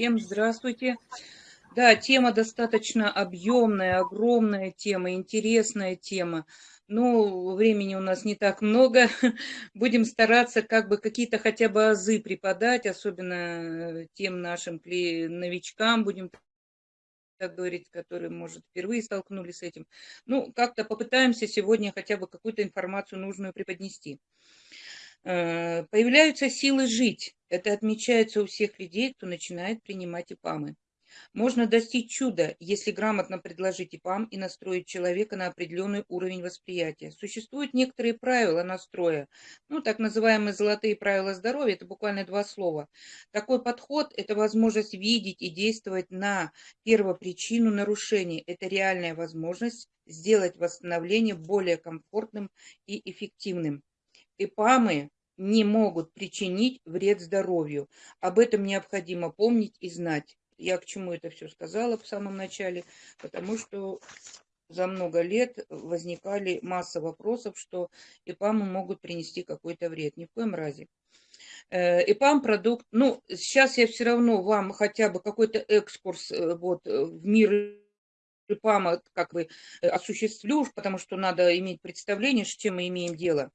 Всем здравствуйте. Да, тема достаточно объемная, огромная тема, интересная тема. Но времени у нас не так много. Будем стараться как бы какие-то хотя бы азы преподать, особенно э, тем нашим новичкам, будем так говорить, которые, может, впервые столкнулись с этим. Ну, как-то попытаемся сегодня хотя бы какую-то информацию нужную преподнести. Э, появляются силы жить. Это отмечается у всех людей, кто начинает принимать ИПАМы. Можно достичь чуда, если грамотно предложить ИПАМ и настроить человека на определенный уровень восприятия. Существуют некоторые правила настроя, ну, так называемые золотые правила здоровья, это буквально два слова. Такой подход – это возможность видеть и действовать на первопричину нарушений. Это реальная возможность сделать восстановление более комфортным и эффективным. ИПАМы не могут причинить вред здоровью. Об этом необходимо помнить и знать. Я к чему это все сказала в самом начале, потому что за много лет возникали масса вопросов, что ИПАМы могут принести какой-то вред. Ни в коем разе. Э, ИПАМ продукт, ну, сейчас я все равно вам хотя бы какой-то экскурс э, вот, э, в мир ИПАМа как бы осуществлю, потому что надо иметь представление, с чем мы имеем дело.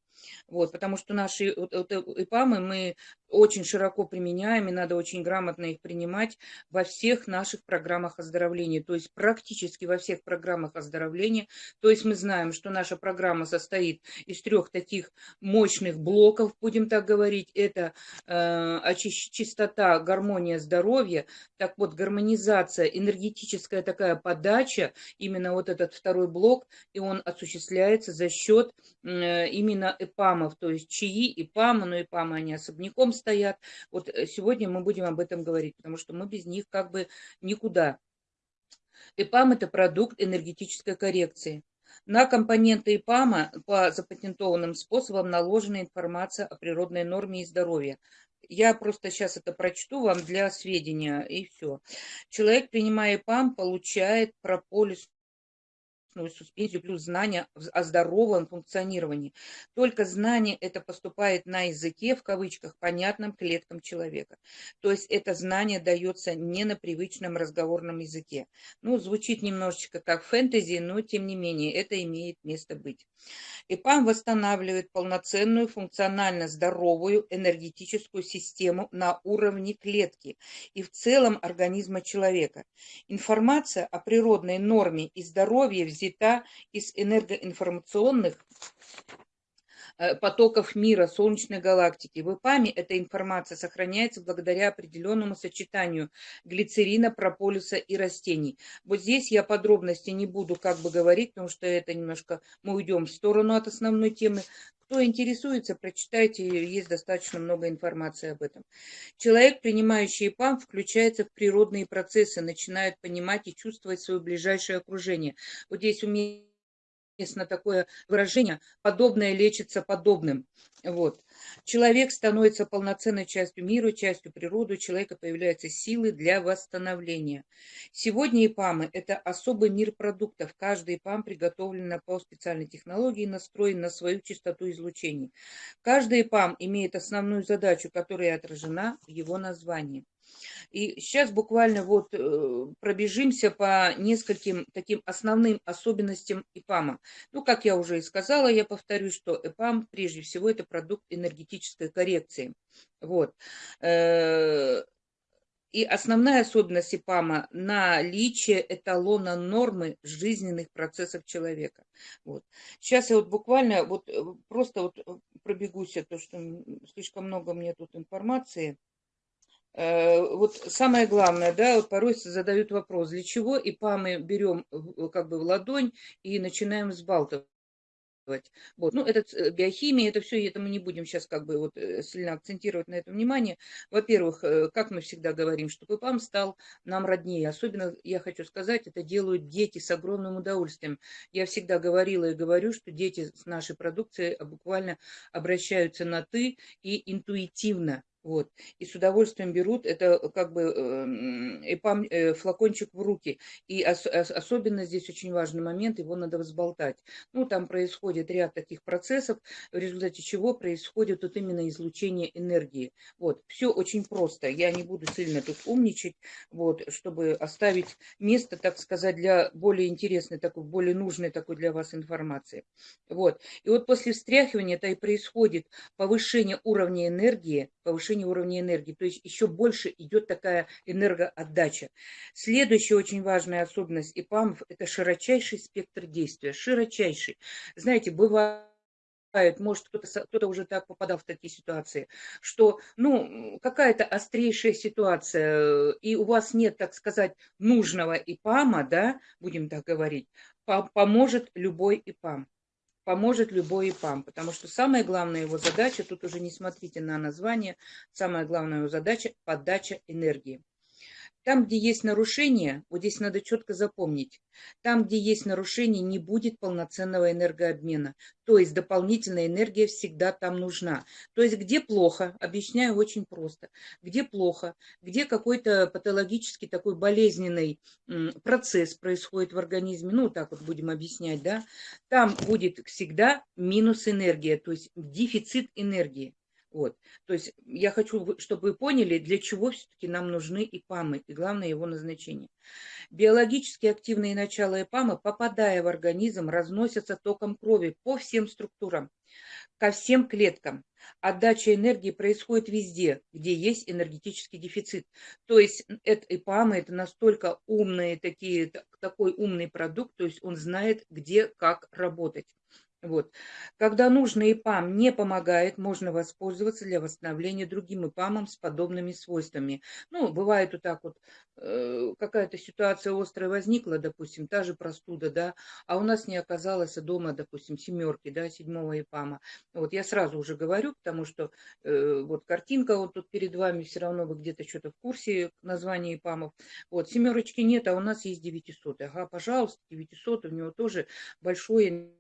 Вот, потому что наши ИПАМы мы очень широко применяем, и надо очень грамотно их принимать во всех наших программах оздоровления, то есть практически во всех программах оздоровления. То есть мы знаем, что наша программа состоит из трех таких мощных блоков, будем так говорить. Это э, чистота, гармония, здоровье. Так вот, гармонизация, энергетическая такая подача, именно вот этот второй блок, и он осуществляется за счет э, именно ИПАМов, то есть чаи, ИПАМы, но ИПАМы они особняком стоят. Вот э, сегодня мы будем об этом говорить, потому что мы без них как бы никуда. ИПАМ – это продукт энергетической коррекции. На компоненты ИПАМа по запатентованным способам наложена информация о природной норме и здоровье. Я просто сейчас это прочту вам для сведения, и все. Человек, принимая ИПАМ, получает прополис личностную суспензию плюс знания о здоровом функционировании. Только знание это поступает на языке, в кавычках, понятным клеткам человека. То есть это знание дается не на привычном разговорном языке. Ну, звучит немножечко как фэнтези, но тем не менее это имеет место быть. ИПАМ восстанавливает полноценную, функционально здоровую энергетическую систему на уровне клетки и в целом организма человека. Информация о природной норме и здоровье взята из энергоинформационных потоков мира, Солнечной галактики. В ИПАМе эта информация сохраняется благодаря определенному сочетанию глицерина, прополиса и растений. Вот здесь я подробности не буду как бы говорить, потому что это немножко мы уйдем в сторону от основной темы. Кто интересуется, прочитайте, есть достаточно много информации об этом. Человек, принимающий ИПАМ, включается в природные процессы, начинает понимать и чувствовать свое ближайшее окружение. Вот здесь умеет известно такое выражение «подобное лечится подобным». Вот. Человек становится полноценной частью мира, частью природы, у человека появляются силы для восстановления. Сегодня ИПАМы – это особый мир продуктов. Каждый ИПАМ приготовлен по специальной технологии, настроен на свою частоту излучений. Каждый ИПАМ имеет основную задачу, которая отражена в его названии. И сейчас буквально вот э, пробежимся по нескольким таким основным особенностям ИПАМа. Ну, как я уже и сказала, я повторю, что ИПАМ прежде всего это продукт энергетической коррекции. Вот. Э, и основная особенность ИПАМа – наличие эталона нормы жизненных процессов человека. Вот. Сейчас я вот буквально вот э, просто вот пробегусь, то что слишком много мне тут информации. Э, вот самое главное, да, вот порой задают вопрос, для чего ИПА мы берем как бы в ладонь и начинаем взбалтывать. Вот. Ну, это э, биохимия, это все, это мы не будем сейчас как бы вот э, сильно акцентировать на это внимание. Во-первых, как мы всегда говорим, что ИПАМ стал нам роднее. Особенно, я хочу сказать, это делают дети с огромным удовольствием. Я всегда говорила и говорю, что дети с нашей продукцией буквально обращаются на «ты» и интуитивно Вот. И с удовольствием берут это как бы эпам, э, флакончик в руки. И ос, особенно здесь очень важный момент, его надо взболтать. Ну, там происходит ряд таких процессов, в результате чего происходит вот именно излучение энергии. Вот. Все очень просто. Я не буду сильно тут умничать, вот, чтобы оставить место, так сказать, для более интересной, такой, более нужной такой для вас информации. Вот. И вот после встряхивания это и происходит повышение уровня энергии, повышение уровня энергии. То есть еще больше идет такая энергоотдача. Следующая очень важная особенность ИПАМов – это широчайший спектр действия. Широчайший. Знаете, бывает может, кто-то кто уже так попадал в такие ситуации, что, ну, какая-то острейшая ситуация, и у вас нет, так сказать, нужного ИПАМа, да, будем так говорить, поможет любой ИПАМ поможет любой ИПАМ, потому что самая главная его задача, тут уже не смотрите на название, самая главная его задача – подача энергии. Там, где есть нарушение, вот здесь надо четко запомнить, там, где есть нарушение, не будет полноценного энергообмена. То есть дополнительная энергия всегда там нужна. То есть где плохо, объясняю очень просто, где плохо, где какой-то патологический такой болезненный процесс происходит в организме, ну так вот будем объяснять, да, там будет всегда минус энергия, то есть дефицит энергии. Вот. То есть я хочу, чтобы вы поняли, для чего все-таки нам нужны ИПАМы и главное его назначение. Биологически активные начала ИПАМа, попадая в организм, разносятся током крови по всем структурам, ко всем клеткам. Отдача энергии происходит везде, где есть энергетический дефицит. То есть это ИПАМы, это настолько умные такие, такой умный продукт, то есть он знает, где, как работать. Вот. Когда нужный ИПАМ не помогает, можно воспользоваться для восстановления другим ИПАМом с подобными свойствами. Ну, бывает вот так вот, э, какая-то ситуация острая возникла, допустим, та же простуда, да, а у нас не оказалось дома, допустим, семерки, да, седьмого ИПАМа. Вот я сразу уже говорю, потому что э, вот картинка вот тут перед вами, все равно вы где-то что-то в курсе названия ИПАМов. Вот, семерочки нет, а у нас есть 900. Ага, пожалуйста, 900, у него тоже большое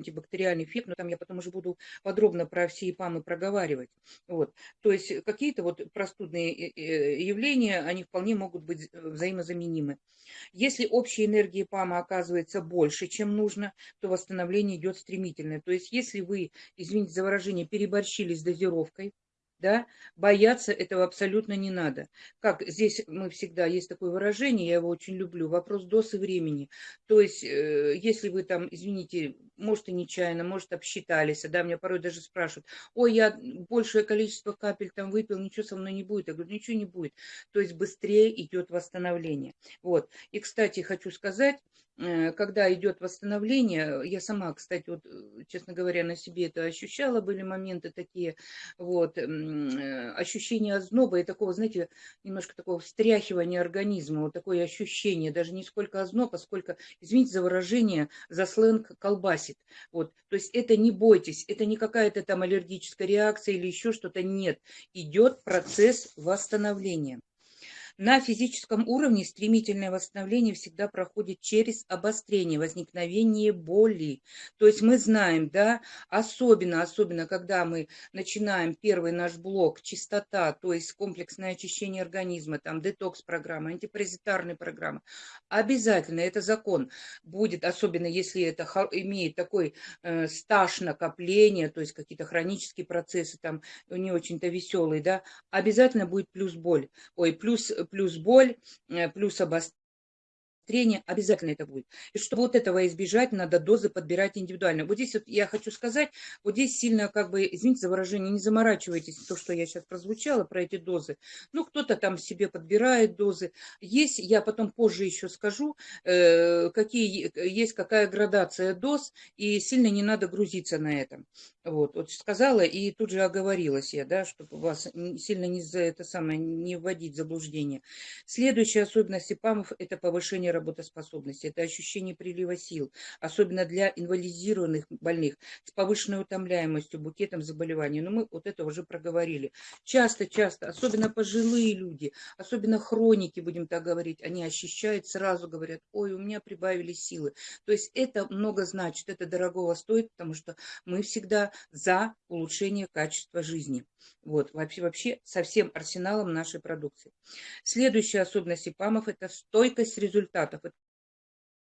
антибактериальный эффект, но там я потом уже буду подробно про все ИПАМы проговаривать. Вот. То есть какие-то вот простудные э, э, явления, они вполне могут быть э, взаимозаменимы. Если общая энергия ИПАМа оказывается больше, чем нужно, то восстановление идет стремительно. То есть если вы, извините за выражение, переборщили с дозировкой, да, бояться этого абсолютно не надо. Как здесь мы всегда, есть такое выражение, я его очень люблю, вопрос досы времени. То есть, э, если вы там, извините, может и нечаянно, может обсчитались, да, меня порой даже спрашивают, ой, я большее количество капель там выпил, ничего со мной не будет. Я говорю, ничего не будет. То есть быстрее идет восстановление. Вот. И, кстати, хочу сказать, когда идет восстановление, я сама, кстати, вот, э, честно говоря, на себе это ощущала, были моменты такие, вот, э, ощущение озноба и такого, знаете, немножко такого встряхивания организма, вот такое ощущение, даже не сколько озноба, сколько, извините за выражение, за сленг колбасит, вот, то есть это не бойтесь, это не какая-то там аллергическая реакция или еще что-то, нет, идет процесс восстановления. На физическом уровне стремительное восстановление всегда проходит через обострение, возникновение боли. То есть мы знаем, да, особенно, особенно, когда мы начинаем первый наш блок, чистота, то есть комплексное очищение организма, там детокс-программа, антипаразитарная программа, обязательно, это закон, будет, особенно если это имеет такой э, стаж накопления, то есть какие-то хронические процессы, там не очень-то веселые, да, обязательно будет плюс боль, ой, плюс плюс боль, э, плюс обострение трения, обязательно это будет. И чтобы вот этого избежать, надо дозы подбирать индивидуально. Вот здесь вот я хочу сказать, вот здесь сильно, как бы, извините за выражение, не заморачивайтесь, то, что я сейчас прозвучала про эти дозы. Ну, кто-то там себе подбирает дозы. Есть, я потом позже еще скажу, э, какие есть какая градация доз, и сильно не надо грузиться на этом. Вот, вот сказала и тут же оговорилась я, да, чтобы вас сильно не за это самое не вводить в заблуждение. Следующая особенность ИПАМов – это повышение работоспособности, это ощущение прилива сил, особенно для инвалидизированных больных с повышенной утомляемостью, букетом заболеваний. Но мы вот это уже проговорили. Часто-часто, особенно пожилые люди, особенно хроники, будем так говорить, они ощущают, сразу говорят, ой, у меня прибавили силы. То есть это много значит, это дорогого стоит, потому что мы всегда за улучшение качества жизни. Вот, вообще, вообще со всем арсеналом нашей продукции. Следующая особенность ИПАМов – это стойкость up with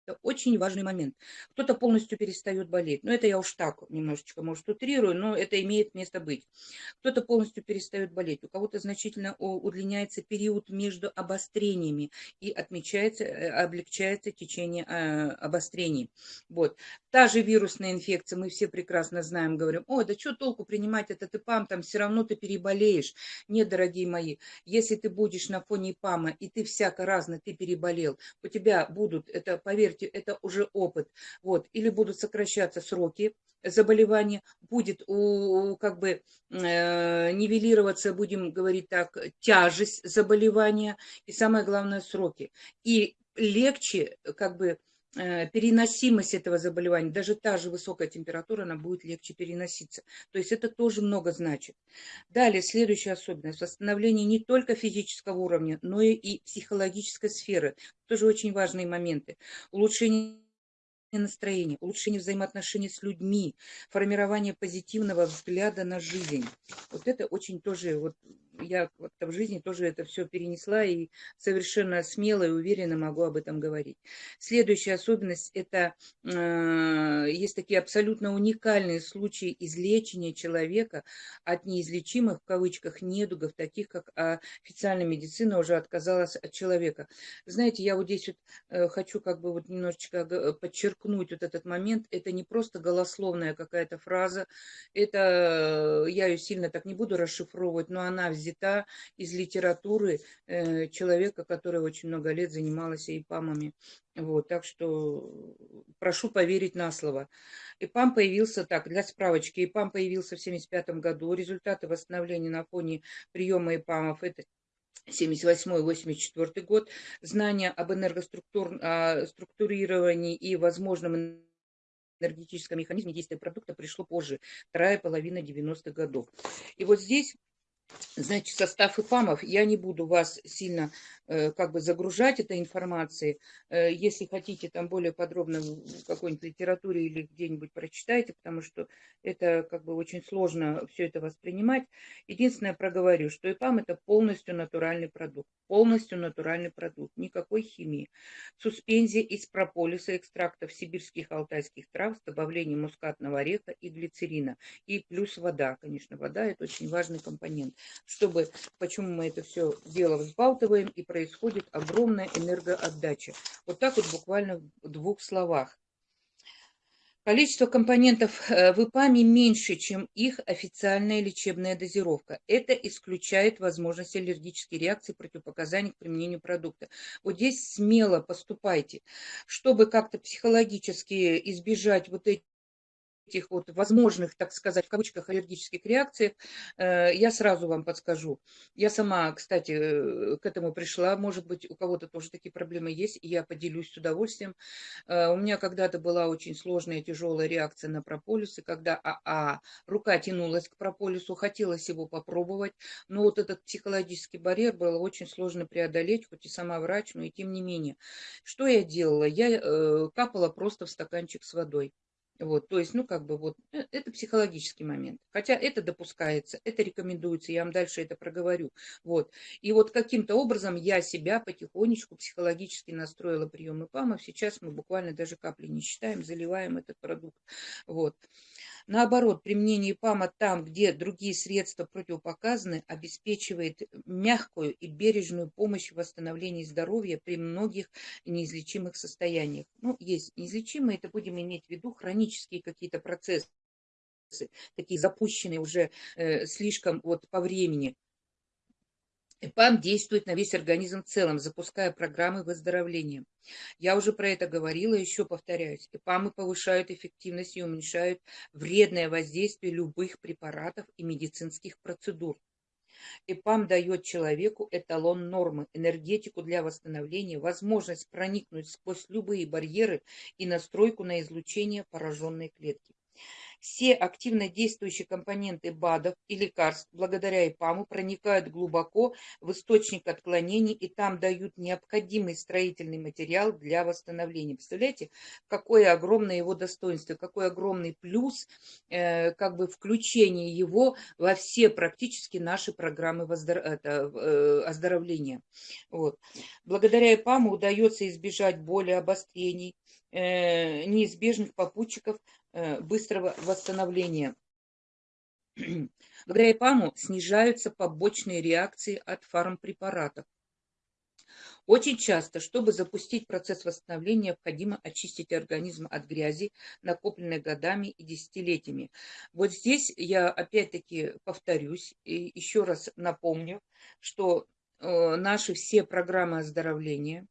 Это очень важный момент. Кто-то полностью перестает болеть. Но это я уж так немножечко, может, утрирую, но это имеет место быть. Кто-то полностью перестает болеть. У кого-то значительно удлиняется период между обострениями и отмечается, э, облегчается течение э, обострений. Вот. Та же вирусная инфекция, мы все прекрасно знаем, говорим, ой, да что толку принимать этот ИПАМ, там все равно ты переболеешь. Нет, дорогие мои, если ты будешь на фоне ИПАМа, и ты всяко разно, ты переболел, у тебя будут, это, поверьте, поверьте, это уже опыт. Вот. Или будут сокращаться сроки заболевания, будет у, как бы э, нивелироваться, будем говорить так, тяжесть заболевания и самое главное сроки. И легче как бы переносимость этого заболевания, даже та же высокая температура, она будет легче переноситься. То есть это тоже много значит. Далее, следующая особенность. Восстановление не только физического уровня, но и психологической сферы. Тоже очень важные моменты. Улучшение настроения, улучшение взаимоотношений с людьми, формирование позитивного взгляда на жизнь. Вот это очень тоже вот я в жизни тоже это все перенесла и совершенно смело и уверенно могу об этом говорить. Следующая особенность – это э, есть такие абсолютно уникальные случаи излечения человека от неизлечимых, в кавычках, недугов, таких как официальная медицина уже отказалась от человека. Знаете, я вот здесь вот э, хочу как бы вот немножечко подчеркнуть вот этот момент. Это не просто голословная какая-то фраза, это, э, я ее сильно так не буду расшифровывать, но она взята взята из литературы э, человека, который очень много лет занимался ИПАМами. Вот, так что прошу поверить на слово. ИПАМ появился так, для справочки, ИПАМ появился в 1975 году. Результаты восстановления на фоне приема ИПАМов это 78-84 год. Знания об энергоструктурировании и возможном энергетическом механизме действия продукта пришло позже, вторая половина 90-х годов. И вот здесь Значит, состав ИПАМов, я не буду вас сильно э, как бы загружать этой информацией. Э, если хотите там более подробно в какой-нибудь литературе или где-нибудь прочитайте, потому что это как бы очень сложно все это воспринимать. Единственное, проговорю, что ИПАМ это полностью натуральный продукт. Полностью натуральный продукт, никакой химии. Суспензия из прополиса, экстрактов сибирских алтайских трав с добавлением мускатного ореха и глицерина. И плюс вода, конечно, вода это очень важный компонент чтобы, почему мы это все дело взбалтываем, и происходит огромная энергоотдача. Вот так вот буквально в двух словах. Количество компонентов э, в ИПАМе меньше, чем их официальная лечебная дозировка. Это исключает возможность аллергической реакции противопоказаний к применению продукта. Вот здесь смело поступайте, чтобы как-то психологически избежать вот этих этих вот возможных, так сказать, в кавычках аллергических реакциях, э, я сразу вам подскажу. Я сама, кстати, э, к этому пришла, может быть, у кого-то тоже такие проблемы есть, и я поделюсь с удовольствием. Э, у меня когда-то была очень сложная, тяжелая реакция на прополис, и когда а, а, рука тянулась к прополису, хотелось его попробовать, но вот этот психологический барьер было очень сложно преодолеть, хоть и сама врач, но и тем не менее. Что я делала? Я капала просто в стаканчик с водой. Вот, то есть, ну, как бы вот, э, это психологический момент. Хотя это допускается, это рекомендуется, я вам дальше это проговорю. Вот. И вот каким-то образом я себя потихонечку психологически настроила приемы ПАМов. Сейчас мы буквально даже капли не считаем, заливаем этот продукт. Вот. Наоборот, применение ПАМа там, где другие средства противопоказаны, обеспечивает мягкую и бережную помощь в восстановлении здоровья при многих неизлечимых состояниях. Ну, есть неизлечимые, это будем иметь в виду хронические какие-то процессы, такие запущенные уже э, слишком вот по времени. ЭПАМ действует на весь организм в целом, запуская программы выздоровления. Я уже про это говорила, еще повторяюсь. ЭПАМы повышают эффективность и уменьшают вредное воздействие любых препаратов и медицинских процедур. ИПАМ дает человеку эталон нормы, энергетику для восстановления, возможность проникнуть сквозь любые барьеры и настройку на излучение пораженной клетки. Все активно действующие компоненты БАДов и лекарств благодаря ИПАМу проникают глубоко в источник отклонений и там дают необходимый строительный материал для восстановления. Представляете, какое огромное его достоинство, какой огромный плюс, э, как бы включение его во все практически наши программы воздор... это, э, оздоровления. Вот. Благодаря ИПАМу удается избежать боли, обострений, э, неизбежных попутчиков быстрого восстановления. Благодаря ИПАМу снижаются побочные реакции от фармпрепаратов. Очень часто, чтобы запустить процесс восстановления, необходимо очистить организм от грязи, накопленной годами и десятилетиями. Вот здесь я опять-таки повторюсь и еще раз напомню, что э, наши все программы оздоровления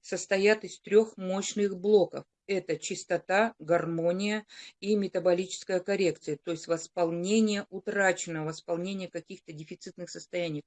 состоят из трех мощных блоков это чистота, гармония и метаболическая коррекция, то есть восполнение утраченного, восполнение каких-то дефицитных состояний.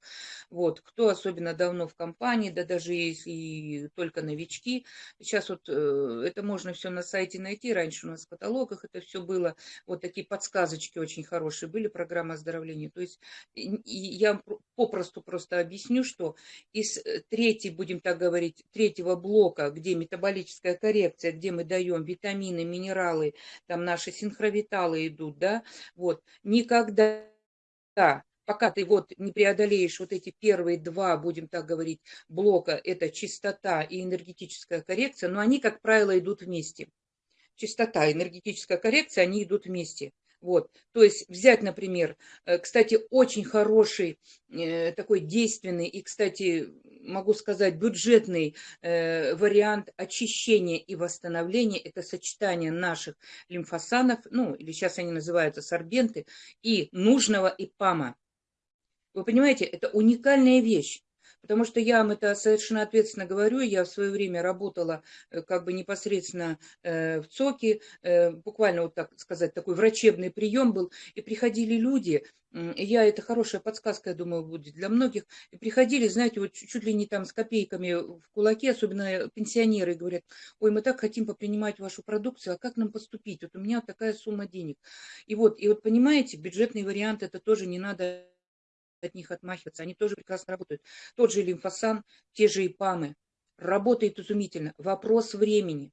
Вот, кто особенно давно в компании, да даже если только новички, сейчас вот э, это можно все на сайте найти, раньше у нас в каталогах это все было, вот такие подсказочки очень хорошие были, программа оздоровления. То есть я попросту просто объясню, что из э, третьей, будем так говорить, третьего блока, где метаболическая коррекция, где мы даем витамины, минералы, там наши синхровиталы идут, да, вот, никогда, пока ты вот не преодолеешь вот эти первые два, будем так говорить, блока, это чистота и энергетическая коррекция, но они, как правило, идут вместе. Чистота, энергетическая коррекция, они идут вместе. Вот, то есть взять, например, э, кстати, очень хороший, э, такой действенный и, кстати, могу сказать, бюджетный э, вариант очищения и восстановления – это сочетание наших лимфосанов, ну, или сейчас они называются сорбенты, и нужного ИПАМа. Вы понимаете, это уникальная вещь. Потому что я вам это совершенно ответственно говорю, я в свое время работала э, как бы непосредственно э, в ЦОКе, э, буквально вот так сказать, такой врачебный прием был, и приходили люди, я, это хорошая подсказка, я думаю, будет для многих, и приходили, знаете, вот чуть ли не там с копейками в кулаке, особенно пенсионеры, говорят, ой, мы так хотим попринимать вашу продукцию, а как нам поступить? Вот у меня такая сумма денег. И вот, и вот понимаете, бюджетный вариант, это тоже не надо от них отмахиваться. Они тоже прекрасно работают. Тот же лимфосан, те же ИПАМы. Работает изумительно. Вопрос времени.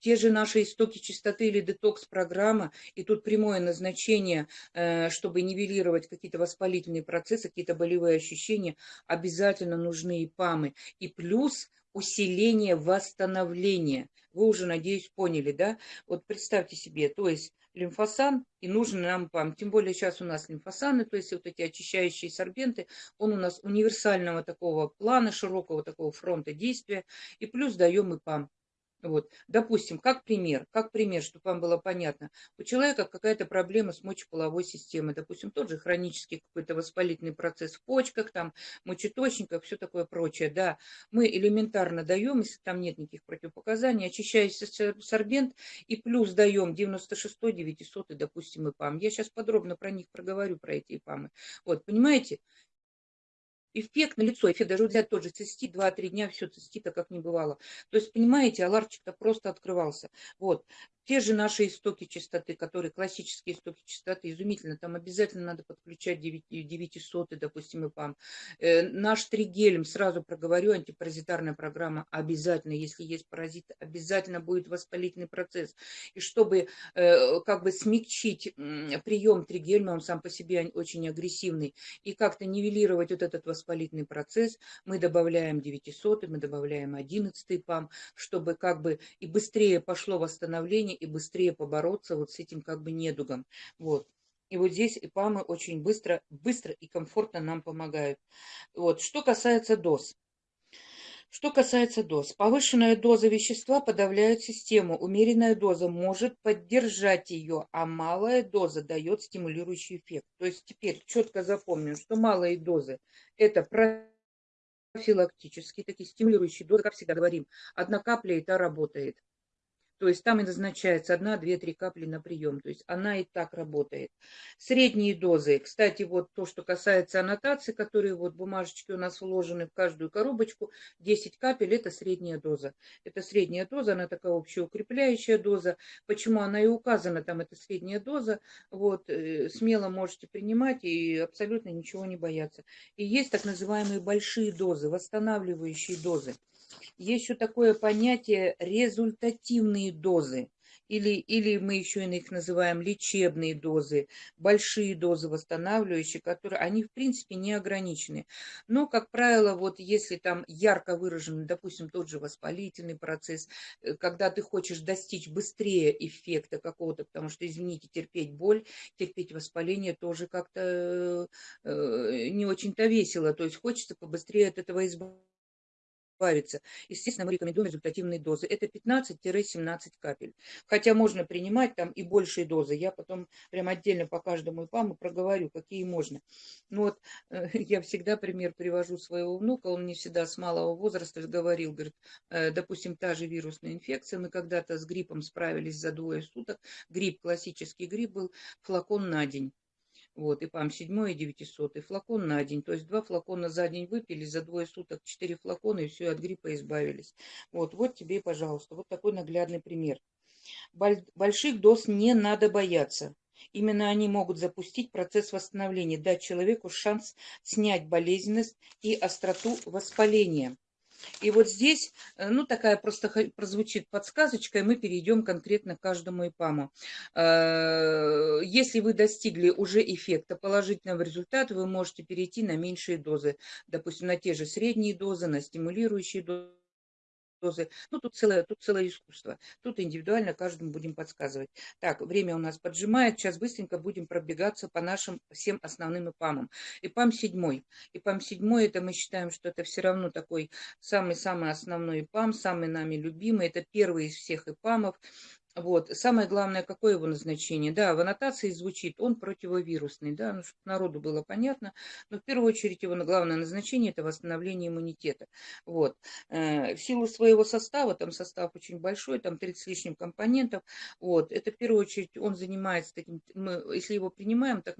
Те же наши истоки чистоты или детокс-программа, и тут прямое назначение, э, чтобы нивелировать какие-то воспалительные процессы, какие-то болевые ощущения, обязательно нужны ИПАМы. И плюс усиление восстановления. Вы уже, надеюсь, поняли, да? Вот представьте себе, то есть лимфосан и нужен нам ПАМ. Тем более сейчас у нас лимфосаны, то есть вот эти очищающие сорбенты, он у нас универсального такого плана, широкого такого фронта действия. И плюс даем и ПАМ. Вот. Допустим, как пример, как пример, чтобы вам было понятно. У человека какая-то проблема с мочеполовой системой, допустим, тот же хронический какой-то воспалительный процесс в почках, там, мочеточниках, все такое прочее. Да, мы элементарно даем, если там нет никаких противопоказаний, очищающийся сорбент и плюс даем 96 900 допустим, ИПАМ. Я сейчас подробно про них проговорю, про эти ИПАМы. Вот, понимаете? Эффект на лицо, эффект даже взять тот же цистит, 2-3 дня все цистита как не бывало. То есть, понимаете, аларчик-то просто открывался. Вот. Те же наши истоки чистоты, которые классические истоки чистоты, изумительно, там обязательно надо подключать 900, допустим, и ПАМ. Э, наш тригелем, сразу проговорю, антипаразитарная программа обязательно, если есть паразиты, обязательно будет воспалительный процесс. И чтобы э, как бы смягчить прием тригельма, он сам по себе очень агрессивный, и как-то нивелировать вот этот воспалительный процесс, мы добавляем 900, мы добавляем 11 ПАМ, чтобы как бы и быстрее пошло восстановление, и быстрее побороться вот с этим как бы недугом. Вот. И вот здесь ИПАМы очень быстро, быстро и комфортно нам помогают. Вот. Что касается доз. Что касается доз. Повышенная доза вещества подавляет систему. Умеренная доза может поддержать ее, а малая доза дает стимулирующий эффект. То есть теперь четко запомним, что малые дозы – это профилактические, такие стимулирующие дозы, как всегда говорим. Одна капля та работает. То есть там и назначается 1, 2, 3 капли на прием. То есть она и так работает. Средние дозы. Кстати, вот то, что касается аннотации, которые вот бумажечки у нас вложены в каждую коробочку, 10 капель – это средняя доза. Это средняя доза, она такая общеукрепляющая доза. Почему она и указана, там это средняя доза. Вот, э, смело можете принимать и абсолютно ничего не бояться. И есть так называемые большие дозы, восстанавливающие дозы. Есть еще такое понятие результативные дозы. Или, или мы еще их называем лечебные дозы, большие дозы восстанавливающие, которые, они в принципе не ограничены. Но, как правило, вот если там ярко выражен, допустим, тот же воспалительный процесс, э, когда ты хочешь достичь быстрее эффекта какого-то, потому что, извините, терпеть боль, терпеть воспаление тоже как-то э, не очень-то весело, то есть хочется побыстрее от этого избавиться избавиться. Естественно, мы рекомендуем результативные дозы. Это 15-17 капель. Хотя можно принимать там и большие дозы. Я потом прям отдельно по каждому ИПАМу проговорю, какие можно. Ну вот э, я всегда пример привожу своего внука. Он мне всегда с малого возраста говорил, говорит, э, допустим, та же вирусная инфекция. Мы когда-то с гриппом справились за двое суток. Грипп, классический грипп был флакон на день. Вот, и ПАМ 7 и 900, и флакон на день. То есть два флакона за день выпили, за двое суток четыре флакона, и все, от гриппа избавились. Вот, вот тебе, пожалуйста, вот такой наглядный пример. Больших доз не надо бояться. Именно они могут запустить процесс восстановления, дать человеку шанс снять болезненность и остроту воспаления. И вот здесь, э, ну, такая просто прозвучит подсказочка, и мы перейдем конкретно к каждому ИПАМу. Э, если вы достигли уже эффекта положительного результата, вы можете перейти на меньшие дозы, допустим, на те же средние дозы, на стимулирующие дозы дозы. Ну, тут целое, тут целое искусство. Тут индивидуально каждому будем подсказывать. Так, время у нас поджимает. Сейчас быстренько будем пробегаться по нашим всем основным ИПАМам. ИПАМ 7. ИПАМ 7, это мы считаем, что это все равно такой самый-самый основной ИПАМ, самый нами любимый. Это первый из всех ИПАМов. Вот. Самое главное, какое его назначение? Да, в аннотации звучит, он противовирусный, да, ну, чтобы народу было понятно, но в первую очередь его главное назначение – это восстановление иммунитета. Вот. Э, в силу своего состава, там состав очень большой, там 30 с лишним компонентов, вот, это в первую очередь он занимается таким, мы, если его принимаем, так,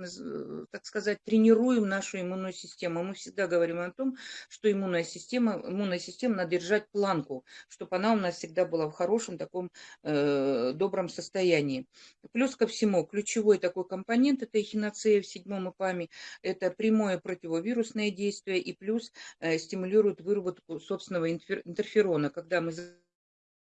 так сказать, тренируем нашу иммунную систему. Мы всегда говорим о том, что иммунная система, иммунная система надо держать планку, чтобы она у нас всегда была в хорошем таком э, добром состоянии. Плюс ко всему, ключевой такой компонент этой эхиноцея в седьмом ИПАМе – это прямое противовирусное действие и плюс э, стимулирует выработку собственного интерферона. Когда мы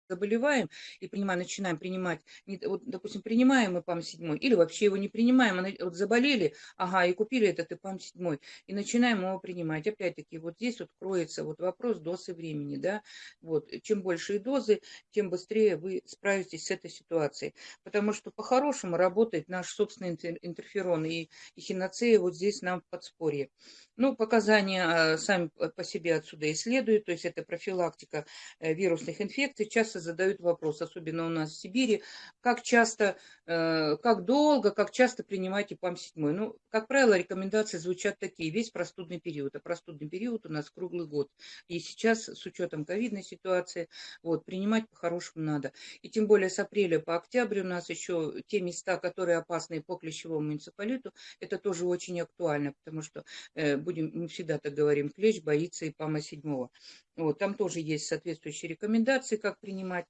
заболеваем и принимаем, начинаем принимать, вот, допустим, принимаем ИПАМ-7, или вообще его не принимаем, вот заболели, ага, и купили этот ИПАМ-7, и начинаем его принимать. Опять-таки, вот здесь вот кроется вот вопрос дозы времени, да, вот, чем большие дозы, тем быстрее вы справитесь с этой ситуацией, потому что по-хорошему работает наш собственный интерферон, и, и хиноцея вот здесь нам в подспорье. Ну, показания а, сами по себе отсюда и следуют, то есть это профилактика э, вирусных инфекций. Часто задают вопрос, особенно у нас в Сибири, как часто, э, как долго, как часто принимать ИПАМ-7. Ну, как правило, рекомендации звучат такие, весь простудный период. А простудный период у нас круглый год. И сейчас, с учетом ковидной ситуации, вот, принимать по-хорошему надо. И тем более с апреля по октябрь у нас еще те места, которые опасны по клещевому муниципалиту, это тоже очень актуально, потому что э, будем, мы всегда так говорим, клещ боится и ипама седьмого. Вот, там тоже есть соответствующие рекомендации, как принимать.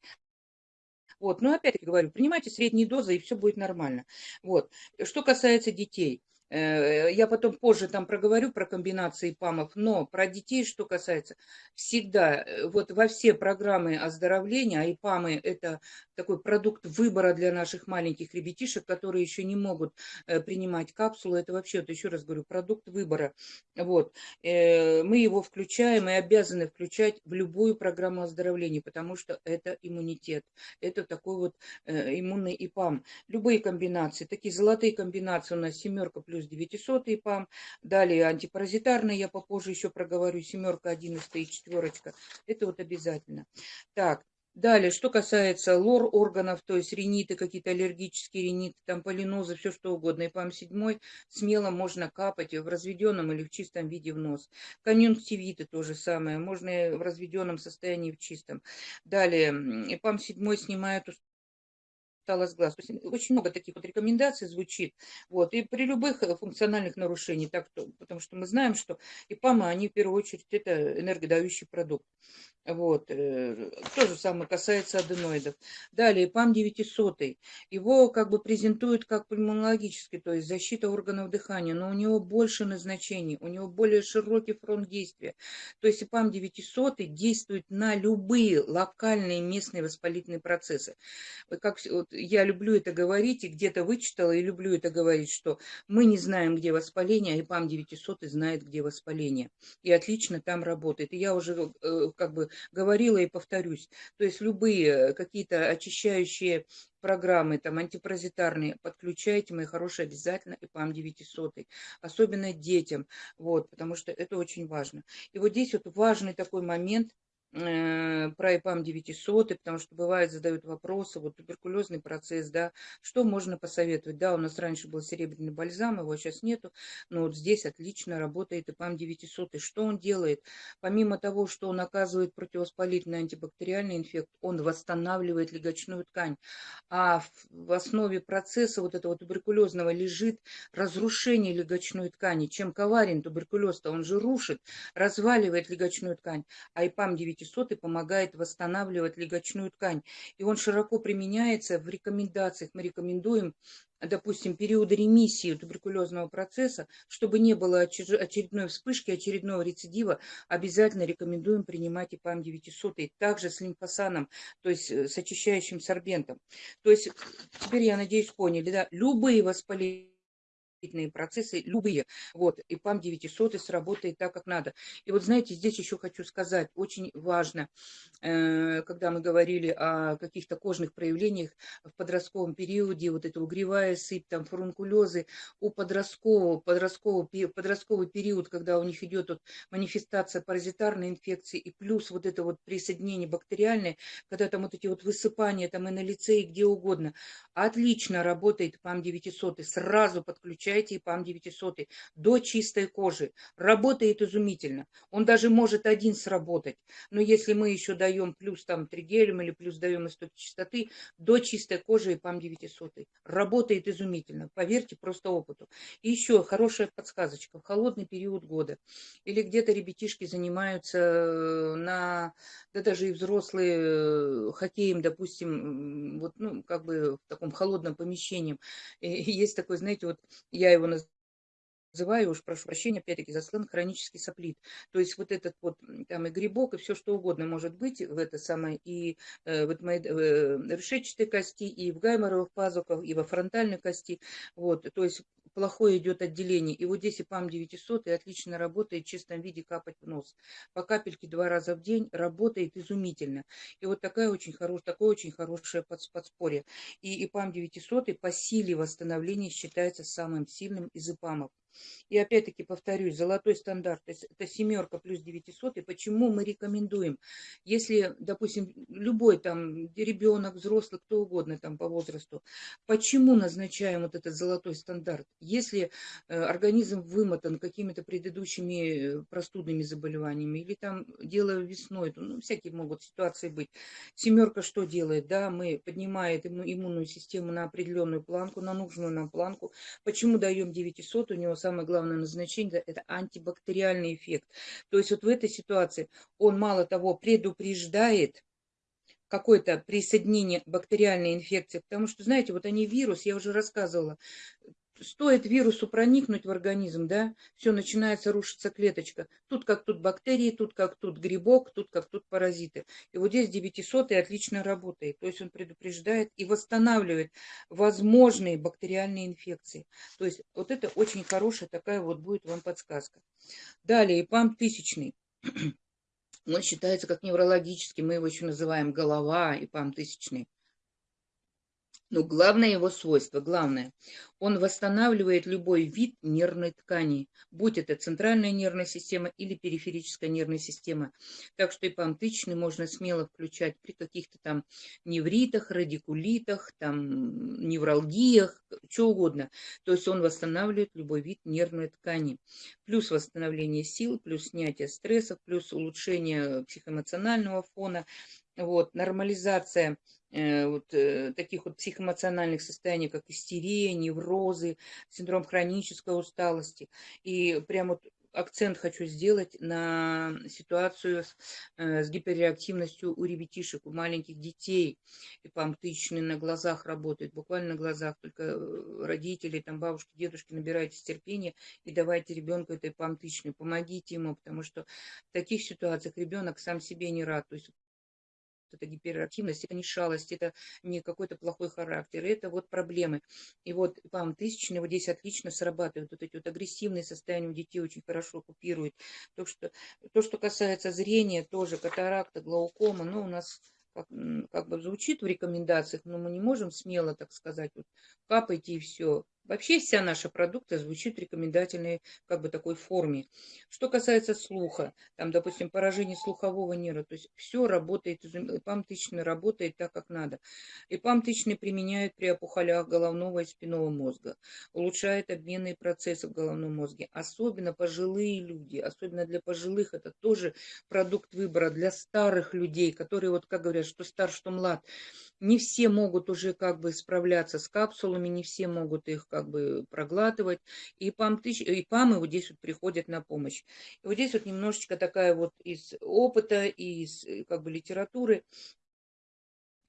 Вот, но опять-таки говорю, принимайте средние дозы, и все будет нормально. Вот. Что касается детей – я потом позже там проговорю про комбинации ПАМов, но про детей, что касается, всегда э, вот во все программы оздоровления, а ИПАМы это такой продукт выбора для наших маленьких ребятишек, которые еще не могут э, принимать капсулы, это вообще, вот еще раз говорю, продукт выбора. Вот. Мы его включаем и обязаны включать в любую программу оздоровления, потому что это иммунитет, это такой вот иммунный ИПАМ. Любые комбинации, такие золотые комбинации у нас семерка плюс плюс 900 ПАМ. Далее антипаразитарные, я попозже еще проговорю, семерка, одиннадцатая и четверочка. Это вот обязательно. Так, Далее, что касается лор органов, то есть риниты, какие-то аллергические риниты, там полинозы, все что угодно, и ПАМ-7 смело можно капать в разведенном или в чистом виде в нос. Конъюнктивиты то же самое, можно в разведенном состоянии в чистом. Далее, ПАМ-7 снимает усталость глаз. То есть очень много таких вот рекомендаций звучит. Вот. И при любых э, функциональных нарушениях, так, потому что мы знаем, что ИПАМы, они в первую очередь это энергодающий продукт. Вот. Э, то же самое касается аденоидов. Далее, ПАМ 900. Его как бы презентуют как пульмонологический, то есть защита органов дыхания, но у него больше назначений, у него более широкий фронт действия. То есть ПАМ 900 действует на любые локальные местные воспалительные процессы. Как вот, я люблю это говорить, и где-то вычитала, и люблю это говорить, что мы не знаем, где воспаление, а ИПАМ 900 знает, где воспаление. И отлично там работает. И я уже э, как бы говорила и повторюсь. То есть любые какие-то очищающие программы, там, антипаразитарные, подключайте, мои хорошие, обязательно ИПАМ 900, особенно детям, вот, потому что это очень важно. И вот здесь вот важный такой момент, Э, про ИПАМ 900, потому что бывает задают вопросы, вот туберкулезный процесс, да, что можно посоветовать? Да, у нас раньше был серебряный бальзам, его сейчас нету, но вот здесь отлично работает ИПАМ 900. И что он делает? Помимо того, что он оказывает противовоспалительный антибактериальный эффект, он восстанавливает легочную ткань. А в основе процесса вот этого туберкулезного лежит разрушение легочной ткани. Чем коварен туберкулез-то? Он же рушит, разваливает легочную ткань. А ИПАМ 900 и помогает восстанавливать легочную ткань. И он широко применяется в рекомендациях. Мы рекомендуем допустим, периоды ремиссии туберкулезного процесса, чтобы не было очередной вспышки, очередного рецидива, обязательно рекомендуем принимать ИПАМ 900, и также с лимфосаном, то есть э, с очищающим сорбентом. То есть, теперь, я надеюсь, поняли, да, любые воспаления процессы любые. Вот, и ПАМ 900 сработает так, как надо. И вот знаете, здесь еще хочу сказать, очень важно, э, когда мы говорили о каких-то кожных проявлениях в подростковом периоде, вот эта угревая сыпь, там фурункулезы, у подросткового, подростковый, подростковый период, когда у них идет вот манифестация паразитарной инфекции, и плюс вот это вот присоединение бактериальное, когда там вот эти вот высыпания там и на лице, и где угодно, отлично работает ПАМ 900, сразу подключается включайте ИПАМ 900 до чистой кожи. Работает изумительно. Он даже может один сработать. Но если мы еще даем плюс там тригелем или плюс даем истоки чистоты, до чистой кожи ИПАМ 900. Работает изумительно. Поверьте просто опыту. И еще хорошая подсказочка. В холодный период года или где-то ребятишки занимаются э, на, да даже и взрослые э, хоккеем, допустим, вот, ну, как бы в таком холодном помещении. И есть такой, знаете, вот я его называю, уж прошу прощения, опять-таки за сленг, хронический соплит. То есть вот этот вот там и грибок, и все что угодно может быть в это самое, и э, вот мои э, решетчатой кости, и в гайморовых пазухах, и во фронтальной кости. Вот, то есть плохое идет отделение. И вот здесь и ПАМ 900 и отлично работает в чистом виде капать в нос. По капельке два раза в день работает изумительно. И вот такая очень хорош, такое очень хорошее подспорье. И, и ПАМ 900 по силе восстановления считается самым сильным из ИПАМов. И опять-таки повторюсь, золотой стандарт, то есть это семерка плюс 900. И почему мы рекомендуем, если, допустим, любой там ребенок, взрослый, кто угодно там по возрасту, почему назначаем вот этот золотой стандарт? Если э, организм вымотан какими-то предыдущими э, простудными заболеваниями или там дело весной, ну, всякие могут ситуации быть. Семерка что делает? Да, мы поднимаем иммунную систему на определенную планку, на нужную нам планку. Почему даем 900? У него самое главное назначение – это антибактериальный эффект. То есть вот в этой ситуации он мало того предупреждает, какое-то присоединение бактериальной инфекции, потому что, знаете, вот они вирус, я уже рассказывала, стоит вирусу проникнуть в организм, да, все начинается рушиться клеточка. Тут как тут бактерии, тут как тут грибок, тут как тут паразиты. И вот здесь 900 отлично работает. То есть он предупреждает и восстанавливает возможные бактериальные инфекции. То есть вот это очень хорошая такая вот будет вам подсказка. Далее, ИПАМ тысячный. Он считается как неврологический, мы его еще называем голова, ИПАМ тысячный. Но главное его свойство, главное, он восстанавливает любой вид нервной ткани, будь это центральная нервная система или периферическая нервная система. Так что ипантычный можно смело включать при каких-то там невритах, радикулитах, там невралгиях, что угодно. То есть он восстанавливает любой вид нервной ткани. Плюс восстановление сил, плюс снятие стрессов, плюс улучшение психоэмоционального фона, вот, нормализация э, вот, э, таких вот психоэмоциональных состояний, как истерия, неврозы, синдром хронической усталости. И прям вот акцент хочу сделать на ситуацию с, э, с гиперреактивностью у ребятишек, у маленьких детей. И памптычные на глазах работают, буквально на глазах. Только э, родители, там бабушки, дедушки, набирайтесь терпения и давайте ребенку этой памптычной, помогите ему, потому что в таких ситуациях ребенок сам себе не рад. То есть это гиперактивность, это не шалость, это не какой-то плохой характер, это вот проблемы. И вот ПАМ тысячный вот здесь отлично срабатывают, вот эти вот агрессивные состояния у детей очень хорошо купируют. То, что, то, что касается зрения, тоже катаракта, глаукома, ну, у нас как, как бы звучит в рекомендациях, но мы не можем смело, так сказать, вот капайте и все. Вообще вся наша продукция звучит в рекомендательной как бы такой форме. Что касается слуха, там, допустим, поражение слухового нерва, то есть все работает, ИПАМ тысячный работает так, как надо. ИПАМ тысячный применяют при опухолях головного и спинного мозга, улучшает обменные процессы в головном мозге, особенно пожилые люди, особенно для пожилых, это тоже продукт выбора для старых людей, которые, вот как говорят, что стар, что млад, не все могут уже как бы справляться с капсулами, не все могут их как бы проглатывать. И ПАМ, и ПАМы вот здесь вот приходят на помощь. И вот здесь вот немножечко такая вот из опыта, из э, как бы литературы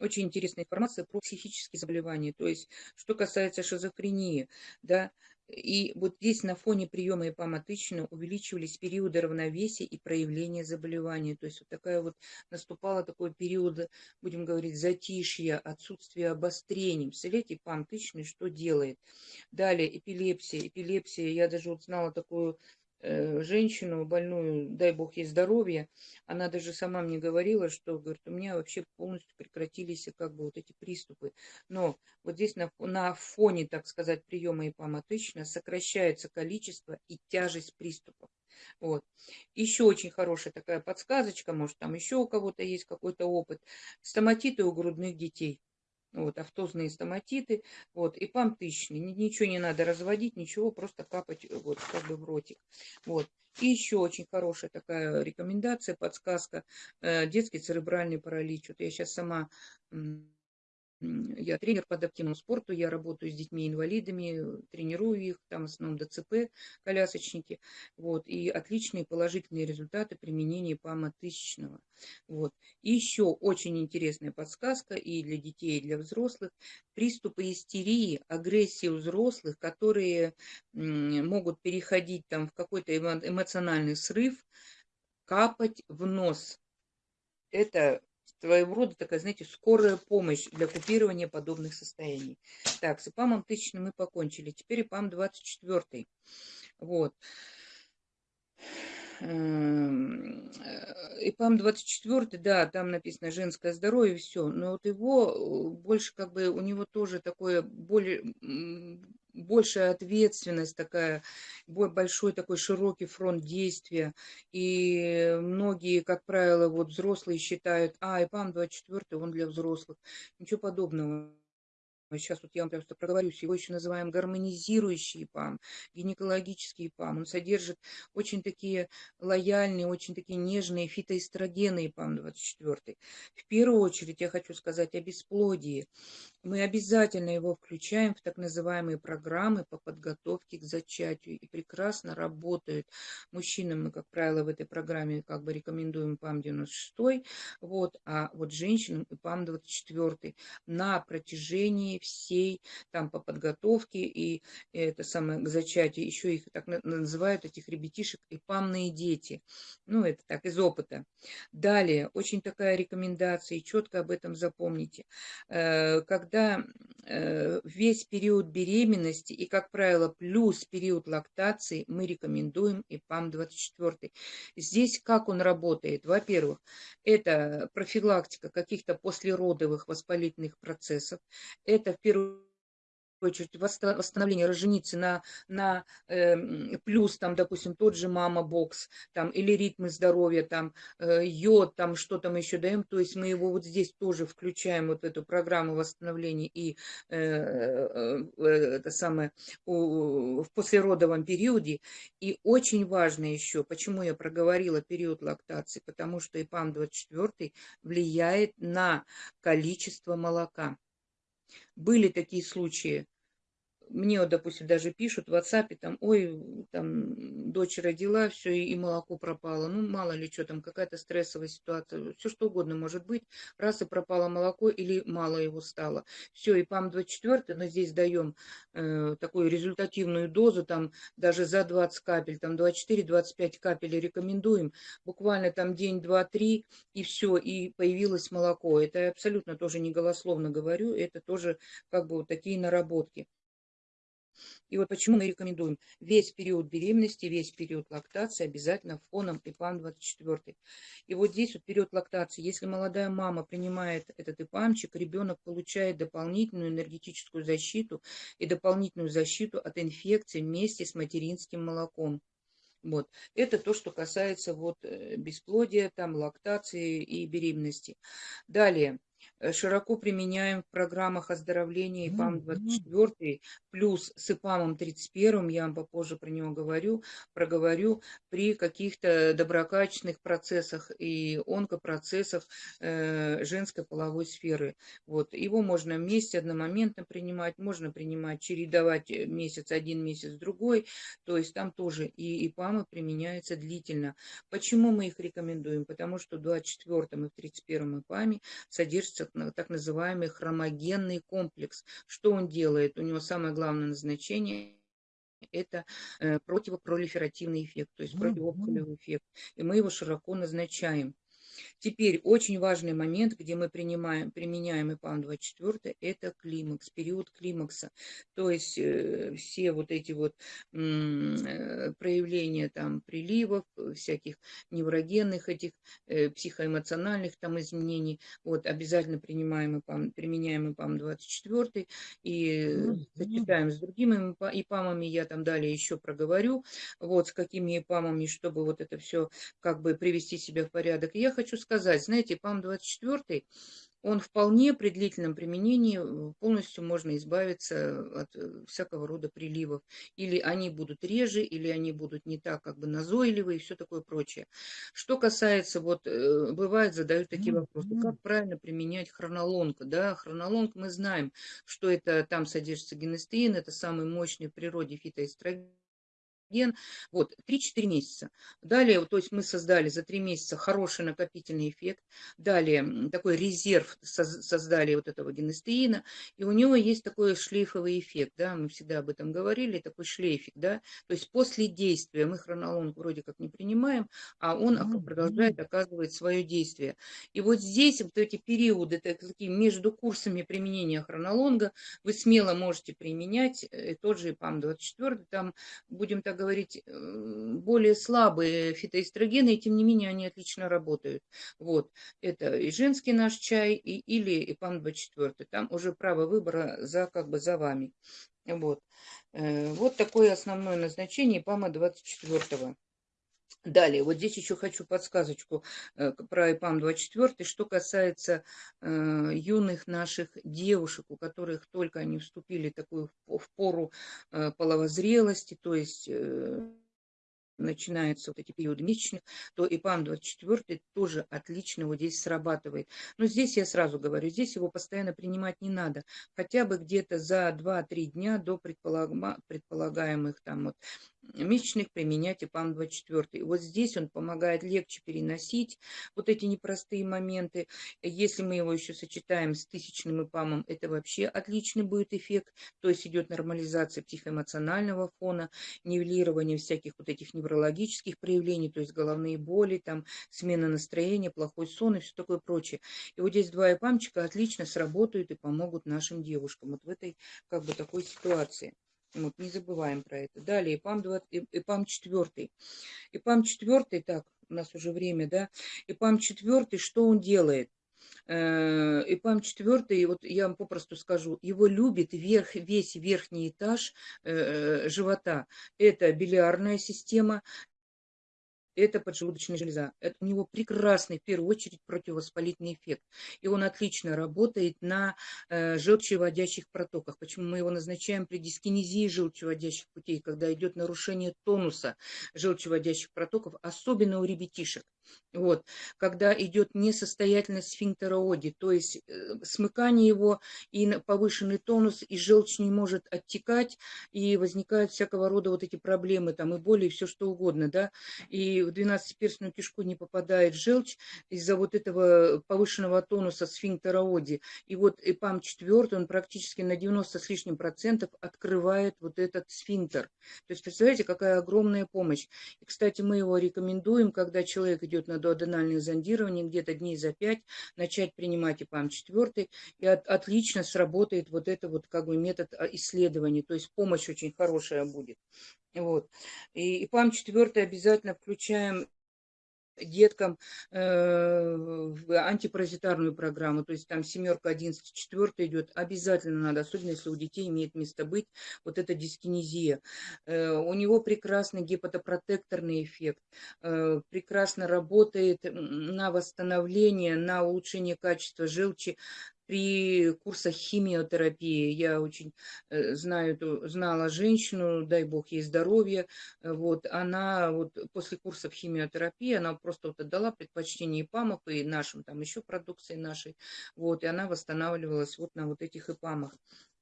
очень интересная информация про психические заболевания. То есть, что касается шизофрении, да, и вот здесь на фоне приема ипаматычно увеличивались периоды равновесия и проявления заболевания. То есть вот такая вот наступала такой период, будем говорить, затишья, отсутствие обострений. Представляете, ипаматычный что делает? Далее эпилепсия. Эпилепсия, я даже вот знала такую женщину больную, дай бог ей здоровья, она даже сама мне говорила, что, говорит, у меня вообще полностью прекратились как бы вот эти приступы. Но вот здесь на, на фоне, так сказать, приема ипаматычно сокращается количество и тяжесть приступов. Вот. Еще очень хорошая такая подсказочка, может там еще у кого-то есть какой-то опыт. Стоматиты у грудных детей вот, автозные стоматиты, вот, и пам тысячный, ничего не надо разводить, ничего, просто капать э, вот как бы в ротик, вот. И еще очень хорошая такая рекомендация, подсказка, э, детский церебральный паралич, вот я сейчас сама я тренер по адаптивному спорту, я работаю с детьми-инвалидами, тренирую их, там в основном ДЦП, колясочники, вот, и отличные положительные результаты применения ПАМа тысячного. Вот. И еще очень интересная подсказка и для детей, и для взрослых. Приступы истерии, агрессии у взрослых, которые могут переходить там в какой-то эмоциональный срыв, капать в нос. Это своего рода такая, знаете, скорая помощь для купирования подобных состояний. Так, с ИПАМом тысячным мы покончили. Теперь ИПАМ 24. Вот. Эм, э, ИПАМ 24, да, там написано женское здоровье, все. Но вот его э, больше как бы, у него тоже такое более, большая ответственность такая, большой такой широкий фронт действия. И многие, как правило, вот взрослые считают, а, ИПАМ 24, он для взрослых. Ничего подобного сейчас вот я вам просто проговорюсь, его еще называем гармонизирующий ПАМ, гинекологический ПАМ. Он содержит очень такие лояльные, очень такие нежные фитоэстрогены ПАМ-24. В первую очередь я хочу сказать о бесплодии. Мы обязательно его включаем в так называемые программы по подготовке к зачатию и прекрасно работают. Мужчинам мы, как правило, в этой программе как бы рекомендуем ПАМ-96, вот, а вот женщинам и ПАМ-24 на протяжении всей там по подготовке и это самое к зачатию, еще их так называют, этих ребятишек, и ПАМные дети. Ну, это так, из опыта. Далее, очень такая рекомендация, и четко об этом запомните. Э, когда э, весь период беременности и, как правило, плюс период лактации, мы рекомендуем ИПАМ-24. Здесь как он работает? Во-первых, это профилактика каких-то послеродовых воспалительных процессов. Это в первую очередь восстановление роженицы на, на э, плюс, там, допустим, тот же мама бокс, там, или ритмы здоровья, там, э, йод, там, что там еще даем, то есть мы его вот здесь тоже включаем, вот эту программу восстановления и э, э, это самое у, в послеродовом периоде. И очень важно еще, почему я проговорила период лактации, потому что ИПАМ-24 влияет на количество молока. Были такие случаи, мне вот, допустим, даже пишут в WhatsApp, там, ой, там, дочь родила, все, и молоко пропало. Ну, мало ли что там, какая-то стрессовая ситуация, все что угодно может быть. Раз и пропало молоко или мало его стало. Все, и ПАМ-24, но здесь даем э, такую результативную дозу, там, даже за 20 капель, там, 24-25 капель рекомендуем. Буквально там день, два, три, и все, и появилось молоко. Это я абсолютно тоже не голословно говорю, это тоже как бы вот такие наработки. И вот почему мы рекомендуем весь период беременности, весь период лактации обязательно фоном ИПАМ-24. И вот здесь вот период лактации, если молодая мама принимает этот ИПАМчик, ребенок получает дополнительную энергетическую защиту и дополнительную защиту от инфекции вместе с материнским молоком. Вот. Это то, что касается вот э, бесплодия, там, лактации и беременности. Далее. Э, широко применяем в программах оздоровления ИПАМ-24, плюс с ИПАМом-31, я вам попозже про него говорю, проговорю, при каких-то доброкачественных процессах и онкопроцессах э, женской половой сферы. Вот. Его можно вместе, одномоментно принимать, можно принимать, чередовать э, месяц один, месяц другой, то есть там тоже и ИПАМы применяются длительно. Почему мы их рекомендуем? Потому что в 24 и в 31 ИПАМе содержится так называемый хромогенный комплекс. Что он делает? У него самое главное назначение это э, противопролиферативный эффект, то есть противоопухолевый эффект. И мы его широко назначаем. Теперь очень важный момент, где мы принимаем, применяем ИПАМ-24, это климакс, период климакса. То есть э, все вот эти вот э, проявления там приливов, всяких неврогенных этих э, психоэмоциональных там изменений, вот обязательно принимаем ИПАМ, применяем ИПАМ-24 и сочетаем с другими ИПАМами, я там далее еще проговорю, вот с какими ИПАМами, чтобы вот это все как бы привести себя в порядок. я хочу хочу сказать, знаете, ПАМ-24, он вполне при длительном применении э, полностью можно избавиться от э, всякого рода приливов. Или они будут реже, или они будут не так как бы назойливые и все такое прочее. Что касается, вот э, бывает задают такие вопросы, как правильно применять хронолонг? Да, хронолонг мы знаем, что это там содержится генестеин, это самый мощный в природе фитоэстроген ген. Вот, 3-4 месяца. Далее, то есть мы создали за 3 месяца хороший накопительный эффект. Далее, такой резерв создали вот этого генестеина. И у него есть такой шлейфовый эффект, да, мы всегда об этом говорили, такой шлейфик, да. То есть после действия мы хронолонг вроде как не принимаем, а он продолжает оказывать свое действие. И вот здесь вот эти периоды, такие между курсами применения хронолонга, вы смело можете применять э, тот же ПАМ-24, там будем так говорить, э, более слабые фитоэстрогены, и тем не менее они отлично работают. Вот, это и женский наш чай, и, или ИПАН-24, там уже право выбора за, как бы, за вами. Вот. Э, вот такое основное назначение ИПАМа-24. Далее, вот здесь еще хочу подсказочку э, про ИПАМ-24, что касается э, юных наших девушек, у которых только они вступили такую в пору э, половозрелости, то есть... Э, начинаются вот эти периоды месячных, то ИПАМ-24 тоже отлично вот здесь срабатывает. Но здесь я сразу говорю, здесь его постоянно принимать не надо. Хотя бы где-то за 2-3 дня до предполагаемых там вот месячных применять ИПАМ-24. Вот здесь он помогает легче переносить вот эти непростые моменты. Если мы его еще сочетаем с тысячным ИПАМом, это вообще отличный будет эффект. То есть идет нормализация психоэмоционального фона, нивелирование всяких вот этих неврологических проявлений, то есть головные боли, там, смена настроения, плохой сон и все такое прочее. И вот здесь два ИПАМчика отлично сработают и помогут нашим девушкам вот в этой как бы такой ситуации. Вот, не забываем про это. Далее, ИПАМ, 20, ИПАМ 4. ИПАМ 4, так, у нас уже время, да. ИПАМ 4, что он делает? Э, ИПАМ 4, вот я вам попросту скажу, его любит верх, весь верхний этаж э, живота. Это билиарная система, это поджелудочная железа. Это у него прекрасный, в первую очередь, противовоспалительный эффект. И он отлично работает на э, желчеводящих протоках. Почему мы его назначаем при дискинезии желчеводящих путей, когда идет нарушение тонуса желчеводящих протоков, особенно у ребятишек. Вот, когда идет несостоятельность сфинктера оди, то есть э, смыкание его и повышенный тонус, и желчь не может оттекать, и возникают всякого рода вот эти проблемы, там и боли, и все что угодно, да, и в 12-перстную кишку не попадает желчь из-за вот этого повышенного тонуса сфинктера оди. И вот ЭПАМ 4, он практически на 90 с лишним процентов открывает вот этот сфинктер. То есть, представляете, какая огромная помощь. И, кстати, мы его рекомендуем, когда человек идет на доаденальное зондирование, где-то дней за 5, начать принимать ИПАМ 4, и от, отлично сработает вот это вот как бы метод а, исследования, то есть помощь очень хорошая будет. Вот. И ИПАМ 4 обязательно включаем деткам э, антипаразитарную программу, то есть там семерка, одиннадцать, четвертая идет, обязательно надо, особенно если у детей имеет место быть вот эта дискинезия. Э, у него прекрасный гепатопротекторный эффект, э, прекрасно работает на восстановление, на улучшение качества желчи, при курсах химиотерапии. Я очень э, знаю, знала женщину, дай бог ей здоровья, э, вот, она вот после курсов химиотерапии, она просто вот отдала предпочтение ИПАМов и нашим, там еще продукции нашей, вот, и она восстанавливалась вот на вот этих ИПАМах.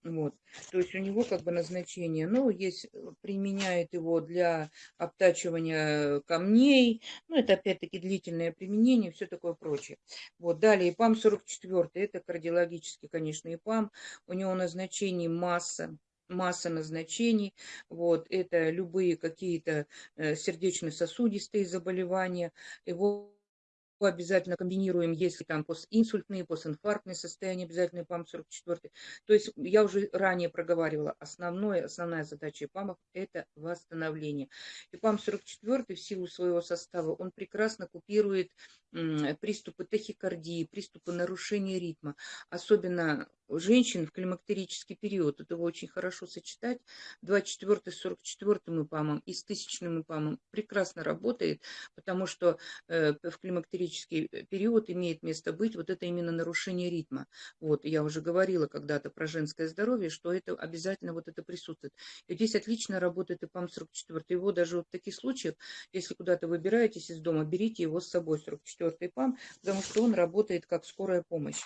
Вот. То есть у него как бы назначение, ну, есть, э, применяет его для обтачивания камней, ну, это опять-таки длительное применение, все такое прочее. Вот, далее ИПАМ 44, это кардиологический, конечно, ИПАМ, у него назначение масса, масса назначений. Вот, это любые какие-то э, сердечно-сосудистые заболевания. Его обязательно комбинируем, если там постинсультные, постинфарктные состояния, обязательно ПАМ-44. То есть я уже ранее проговаривала, основное, основная задача ИПАМов – это восстановление. И ПАМ-44 в силу своего состава, он прекрасно купирует приступы тахикардии, приступы нарушения ритма, особенно женщин в климактерический период. Это очень хорошо сочетать. 24 с 44 ИПАМом и с тысячным ИПАМом прекрасно работает, потому что э, в климактерический э, период имеет место быть вот это именно нарушение ритма. Вот, я уже говорила когда-то про женское здоровье, что это обязательно вот это присутствует. И здесь отлично работает ИПАМ 44. Его даже вот в таких случаях, если куда-то выбираетесь из дома, берите его с собой, 44 четвертый ПАМ, потому что он работает как скорая помощь.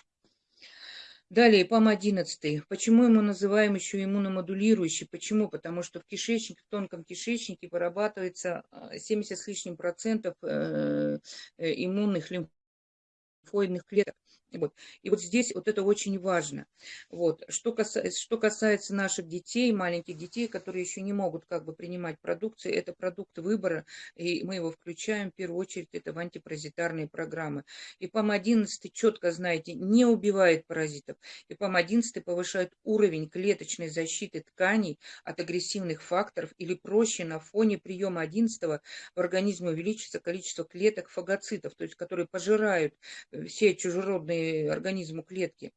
Далее, ПАМ-11. Почему ему называем еще иммуномодулирующий? Почему? Потому что в кишечнике, в тонком кишечнике вырабатывается 70 а, с лишним процентов э, э, иммунных лимфоидных клеток. Вот. И вот здесь вот это очень важно. Вот. Что, касается, что касается наших детей, маленьких детей, которые еще не могут как бы принимать продукцию, это продукт выбора, и мы его включаем в первую очередь это в антипаразитарные программы. И ПАМ-11, четко знаете, не убивает паразитов. И ПАМ-11 повышает уровень клеточной защиты тканей от агрессивных факторов или проще на фоне приема 11 в организме увеличится количество клеток фагоцитов, то есть которые пожирают все чужеродные организму клетки.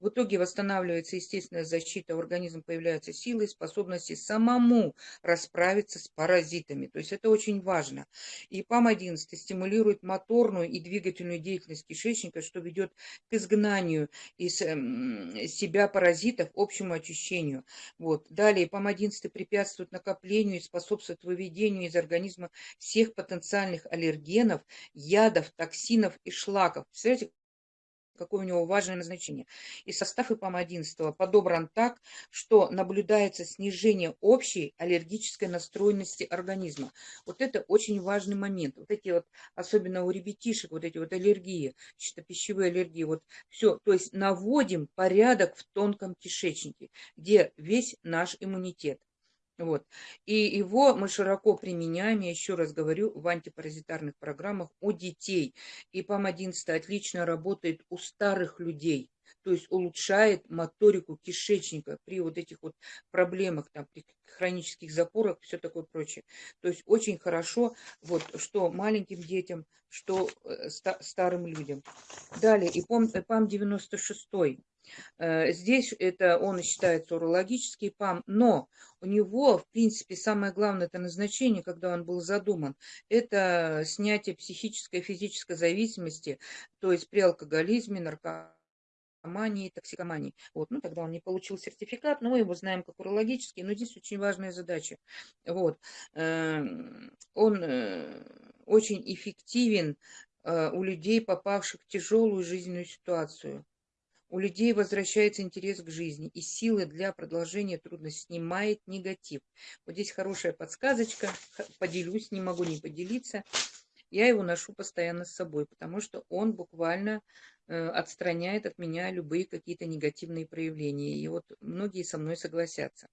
В итоге восстанавливается естественная защита, у организма появляются силы и способности самому расправиться с паразитами. То есть это очень важно. И ПАМ-11 стимулирует моторную и двигательную деятельность кишечника, что ведет к изгнанию из эм, себя паразитов, общему очищению. Вот. Далее ПАМ-11 препятствует накоплению и способствует выведению из организма всех потенциальных аллергенов, ядов, токсинов и шлаков. Представляете, какое у него важное назначение. И состав ИПАМ-11 подобран так, что наблюдается снижение общей аллергической настроенности организма. Вот это очень важный момент. Вот эти вот, особенно у ребятишек, вот эти вот аллергии, чисто пищевые аллергии, вот все. То есть наводим порядок в тонком кишечнике, где весь наш иммунитет. Вот. И его мы широко применяем, я еще раз говорю, в антипаразитарных программах у детей. И ПАМ-11 отлично работает у старых людей. то есть улучшает моторику кишечника при вот этих вот проблемах, там, при хронических запорах, все такое прочее. То есть очень хорошо, вот, что маленьким детям, что э, старым людям. Далее, ИПАМ-96. Э, здесь это он считается урологический ПАМ, но у него, в принципе, самое главное это назначение, когда он был задуман, это снятие психической и физической зависимости, то есть при алкоголизме, наркомании, токсикомании. Вот, ну, тогда он не получил сертификат, но мы его знаем как урологический, но здесь очень важная задача. Вот, эм, он э, очень эффективен э, у людей, попавших в тяжелую жизненную ситуацию. У людей возвращается интерес к жизни, и силы для продолжения трудностей снимает негатив. Вот здесь хорошая подсказочка, поделюсь, не могу не поделиться. Я его ношу постоянно с собой, потому что он буквально отстраняет от меня любые какие-то негативные проявления. И вот многие со мной согласятся.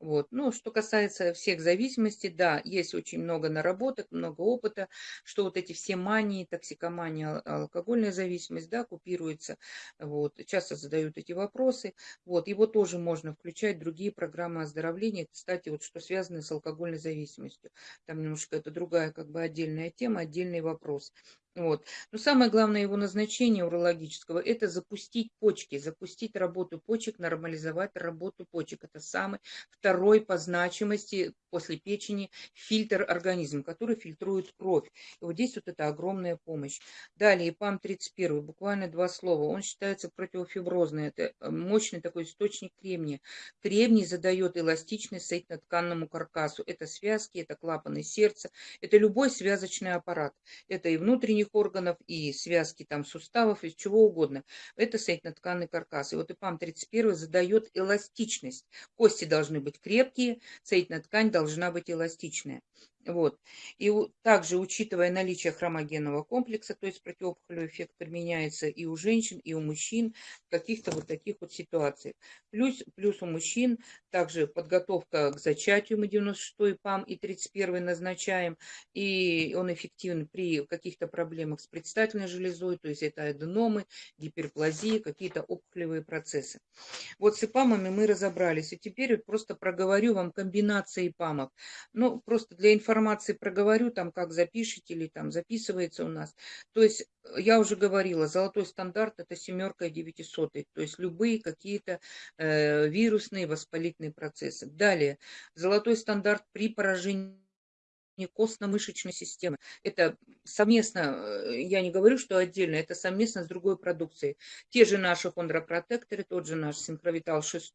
Вот. Ну, что касается всех зависимостей, да, есть очень много наработок, много опыта, что вот эти все мании, токсикомания, алкогольная зависимость, да, купируется. Вот. Часто задают эти вопросы. Вот. Его тоже можно включать другие программы оздоровления. Кстати, вот что связано с алкогольной зависимостью. Там немножко это другая как бы отдельная тема, отдельный вопрос. Вот. Но самое главное его назначение урологического – это запустить почки, запустить работу почек, нормализовать работу почек. Это самый второй по значимости после печени фильтр организма, который фильтрует кровь. И вот здесь вот это огромная помощь. Далее, ПАМ-31, буквально два слова. Он считается противофиброзный. Это э, мощный такой источник кремния. Кремний задает эластичность соединенно-тканному каркасу. Это связки, это клапаны сердца, это любой связочный аппарат. Это и внутренний внутренних органов, и связки там суставов, и чего угодно. Это соединенно-тканный каркас. И вот ИПАМ-31 задает эластичность. Кости должны быть крепкие, соединительная ткань должна быть эластичная. Вот. И также, учитывая наличие хромогенного комплекса, то есть противоопухолевый эффект применяется и у женщин, и у мужчин в каких-то вот таких вот ситуациях. Плюс, плюс у мужчин также подготовка к зачатию, мы 96-й ПАМ и 31-й назначаем, и он эффективен при каких-то проблемах с предстательной железой, то есть это аденомы, гиперплазии, какие-то опухолевые процессы. Вот с ИПАМами мы разобрались, и теперь просто проговорю вам комбинации ИПАМов. Ну, просто для информации информации проговорю, там как запишите или там записывается у нас. То есть э, я уже говорила, золотой стандарт это семерка и девятисотый, то есть любые какие-то э, вирусные воспалительные процессы. Далее, золотой стандарт при поражении костно-мышечной системы. Это совместно, э, я не говорю, что отдельно, это совместно с другой продукцией. Те же наши хондропротекторы, тот же наш синхровитал 6,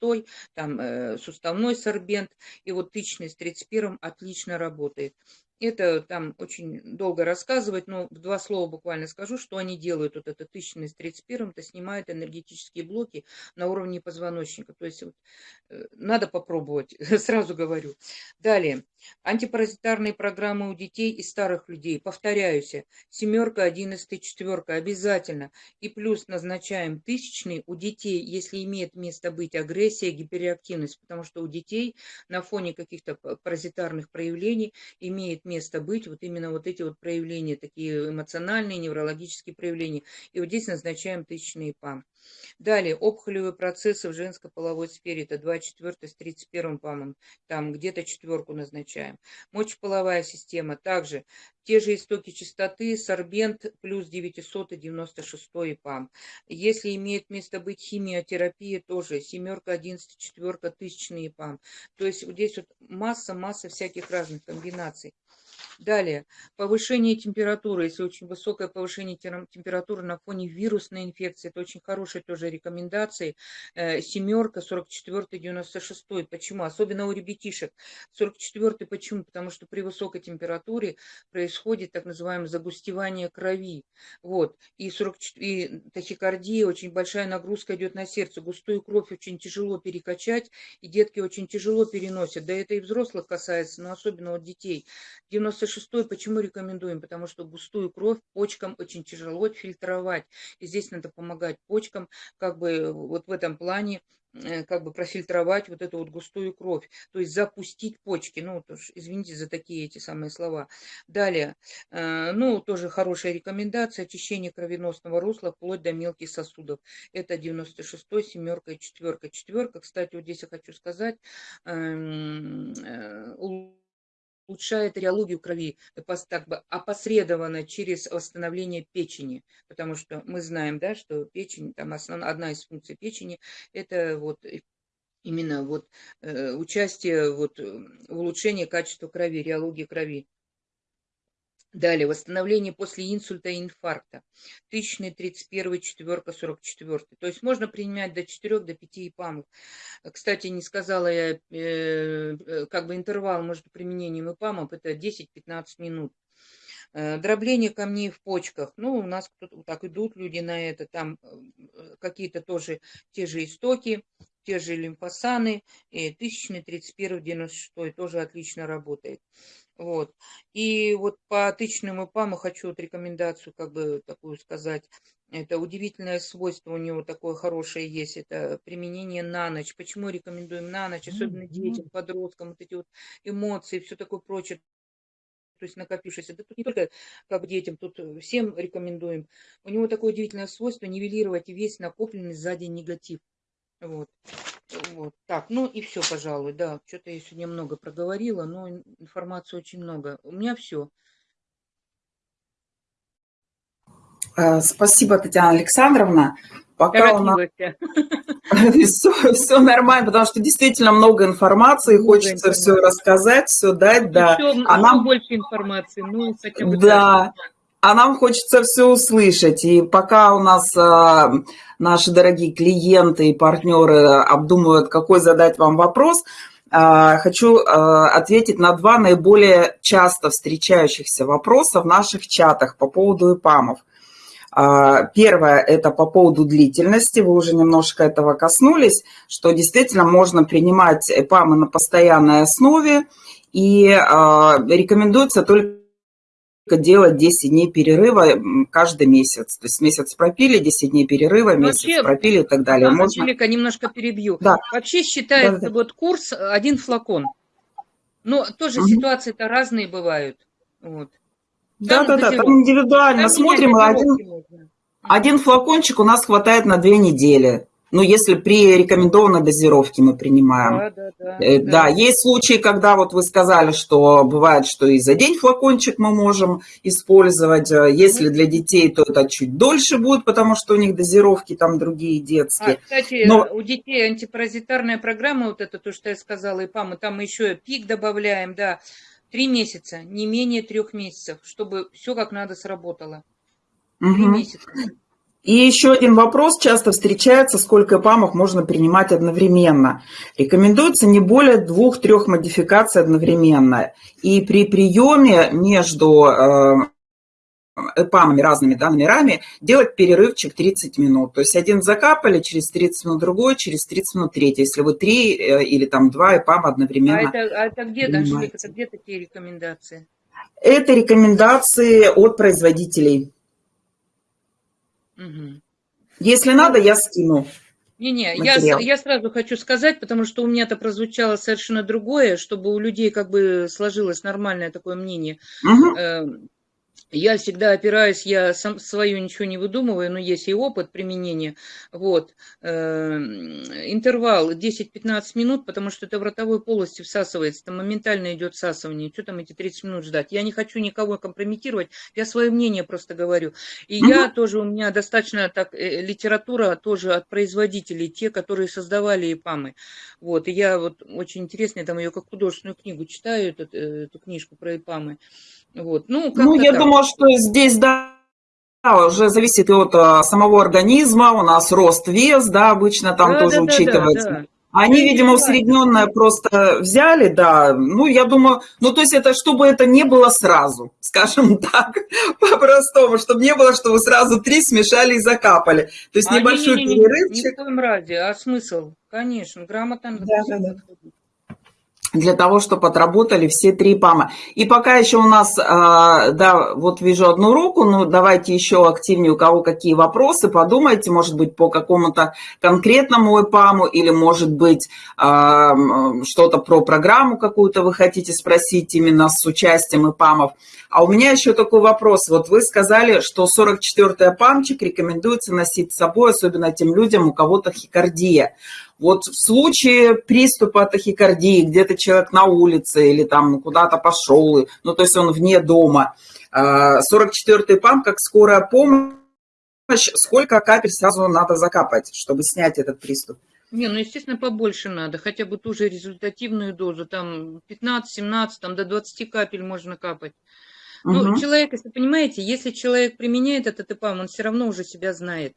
там э, суставной сорбент, и вот тычный с 31 отлично работает. Это там очень долго рассказывать, но в два слова буквально скажу, что они делают. Вот это тысячный с 31 это снимает энергетические блоки на уровне позвоночника. То есть вот, э, надо попробовать, сразу говорю. Далее. Антипаразитарные программы у детей и старых людей. Повторяюсь, семерка, одиннадцатый, четверка обязательно. И плюс назначаем тысячный у детей, если имеет место быть агрессия, гиперреактивность. Потому что у детей на фоне каких-то паразитарных проявлений имеет место быть вот именно вот эти вот проявления, такие эмоциональные, неврологические проявления. И вот здесь назначаем тысячный ПАМ. Далее, опухолевые процессы в женской половой сфере, это 24 с 31 ПАМом, там где-то четверку назначаем. Мочеполовая система, также те же истоки частоты, сорбент плюс 996 ПАМ. Если имеет место быть химиотерапия, тоже семерка, одиннадцать, четверка, тысячные ПАМ. То есть вот здесь вот масса-масса всяких разных комбинаций. Далее, повышение температуры, если очень высокое повышение температуры на фоне вирусной инфекции, это очень хорошие тоже рекомендации. Э, семерка, 44, 96. Почему? Особенно у ребятишек. 44 почему? Потому что при высокой температуре происходит так называемое загустевание крови. Вот. И, 40, и тахикардия, очень большая нагрузка идет на сердце. Густую кровь очень тяжело перекачать, и детки очень тяжело переносят. Да это и взрослых касается, но особенно вот детей. 90 96-й почему рекомендуем? Потому что густую кровь почкам очень тяжело фильтровать. И здесь надо помогать почкам, как бы вот в этом плане Э, как бы профильтровать вот эту вот густую кровь, то есть запустить почки, ну, уж, извините за такие эти самые слова. Далее, э, ну, тоже хорошая рекомендация, очищение кровеносного русла вплоть до мелких сосудов. Это 96-й, семерка и четверка. Четверка, кстати, вот здесь я хочу сказать, эм, э, улучшает реологию крови так бы опосредованно через восстановление печени, потому что мы знаем, да, что печень, там основная, одна из функций печени, это вот именно вот э, участие вот в улучшении качества крови, реологии крови. Далее, восстановление после инсульта и инфаркта. Тысячный, 31, четверка, 44. То есть можно принимать до 4, до 5 ИПАМов. Кстати, не сказала я, э, э, как бы интервал между применением ИПАМов, это 10-15 минут. Э, дробление камней в почках. Ну, у нас так идут люди на это. Там какие-то тоже те же истоки, те же лимфосаны. И тысячный, 31, 96 тоже отлично работает. Вот. И вот по тычным ИПАМу хочу вот рекомендацию как бы такую сказать. Это удивительное свойство у него такое хорошее есть. Это применение на ночь. Почему рекомендуем на ночь, особенно детям, подросткам, вот эти вот эмоции, все такое прочее то есть накопившееся. Да тут не только как детям, тут всем рекомендуем. У него такое удивительное свойство нивелировать весь накопленный сзади негатив. Вот. Вот. Так, ну и все, пожалуй, да. Что-то я сегодня много проговорила, но информации очень много. У меня все. Э, спасибо, Татьяна Александровна. Пока у нас все, все нормально, потому что действительно много информации, много хочется информации. все рассказать, все дать, да. А нам больше информации, ну хотя бы. Да. Так. А нам хочется все услышать. И пока у нас а, наши дорогие клиенты и партнеры обдумывают, какой задать вам вопрос, а, хочу а, ответить на два наиболее часто встречающихся вопроса в наших чатах по поводу ИПАМов. Первое – это по поводу длительности. Вы уже немножко этого коснулись, что действительно можно принимать ИПАМы на постоянной основе. И рекомендуется только делать 10 дней перерыва каждый месяц. То есть месяц пропили, 10 дней перерыва, месяц Вообще, пропили и так далее. Да, Можно... Анжелика, немножко перебью. Да. Вообще считается да, да. вот курс один флакон. Но тоже угу. ситуации-то разные бывают. Вот. Да, да, да, там индивидуально там смотрим. Один, один флакончик у нас хватает на две недели. Ну, если при рекомендованной дозировке мы принимаем. Да, да, да, э, да. да, есть случаи, когда вот вы сказали, что бывает, что и за день флакончик мы можем использовать. Э, если для детей, то это чуть дольше будет, потому что у них дозировки там другие детские. А, кстати, Но... у детей антипаразитарная программа, вот это то, что я сказала, и ПАМ, там еще пик добавляем, да, три месяца, не менее трех месяцев, чтобы все как надо сработало. Три угу. месяца. И еще один вопрос часто встречается, сколько ПАМов можно принимать одновременно. Рекомендуется не более двух-трех модификаций одновременно. И при приеме между э, ПАМами, разными да, номерами, делать перерывчик 30 минут. То есть один закапали, через 30 минут другой, через 30 минут третий. Если вы три э, или там два ИПАМа одновременно А это, а это где, это где такие рекомендации? Это рекомендации от производителей. Угу. Если надо, я скину. Не-не, я, я сразу хочу сказать, потому что у меня это прозвучало совершенно другое, чтобы у людей как бы сложилось нормальное такое мнение. Угу. Я всегда опираюсь, я сам свою ничего не выдумываю, но есть и опыт применения. Вот. Эм, интервал 10-15 минут, потому что это в ротовой полости всасывается, там моментально идет всасывание. Что там эти 30 минут ждать? Я не хочу никого компрометировать, я свое мнение просто говорю. И угу. я тоже, у меня достаточно так, э, литература тоже от производителей, те, которые создавали ИПАМы. Вот. И я вот очень интересно, я там ее как художественную книгу читаю, эту, э, эту книжку про ИПАМы. Вот. Ну, ну я так. думаю, что здесь, да, уже зависит и от а, самого организма, у нас рост, вес, да, обычно там да, тоже да, учитывается. Да, да. Они, ну, видимо, усредненное просто взяли, да, ну, я думаю, ну, то есть это, чтобы это не было сразу, скажем так, по-простому, чтобы не было, что вы сразу три смешали и закапали. То есть а небольшой не, не, не, перерывчик. Не, в том ради, а смысл, конечно, грамотно. Да, да, да. Для того, чтобы отработали все три ПАМа. И пока еще у нас, а, да, вот вижу одну руку, ну давайте еще активнее, у кого какие вопросы, подумайте, может быть, по какому-то конкретному ИПАМу или, может быть, а, что-то про программу какую-то вы хотите спросить именно с участием ИПАМов. А у меня еще такой вопрос. Вот вы сказали, что 44-й ПАМчик рекомендуется носить с собой, особенно тем людям, у кого тахикардия. Вот в случае приступа тахикардии, где-то человек на улице или там куда-то пошел, ну, то есть он вне дома, 44-й а, ПАМ, как скорая помощь, сколько капель сразу надо закапать, чтобы снять этот приступ? Не, ну, естественно, побольше надо, хотя бы ту же результативную дозу, там 15-17, там до 20 капель можно капать. Ну, угу. человек, если понимаете, если человек применяет этот ИПАМ, он все равно уже себя знает.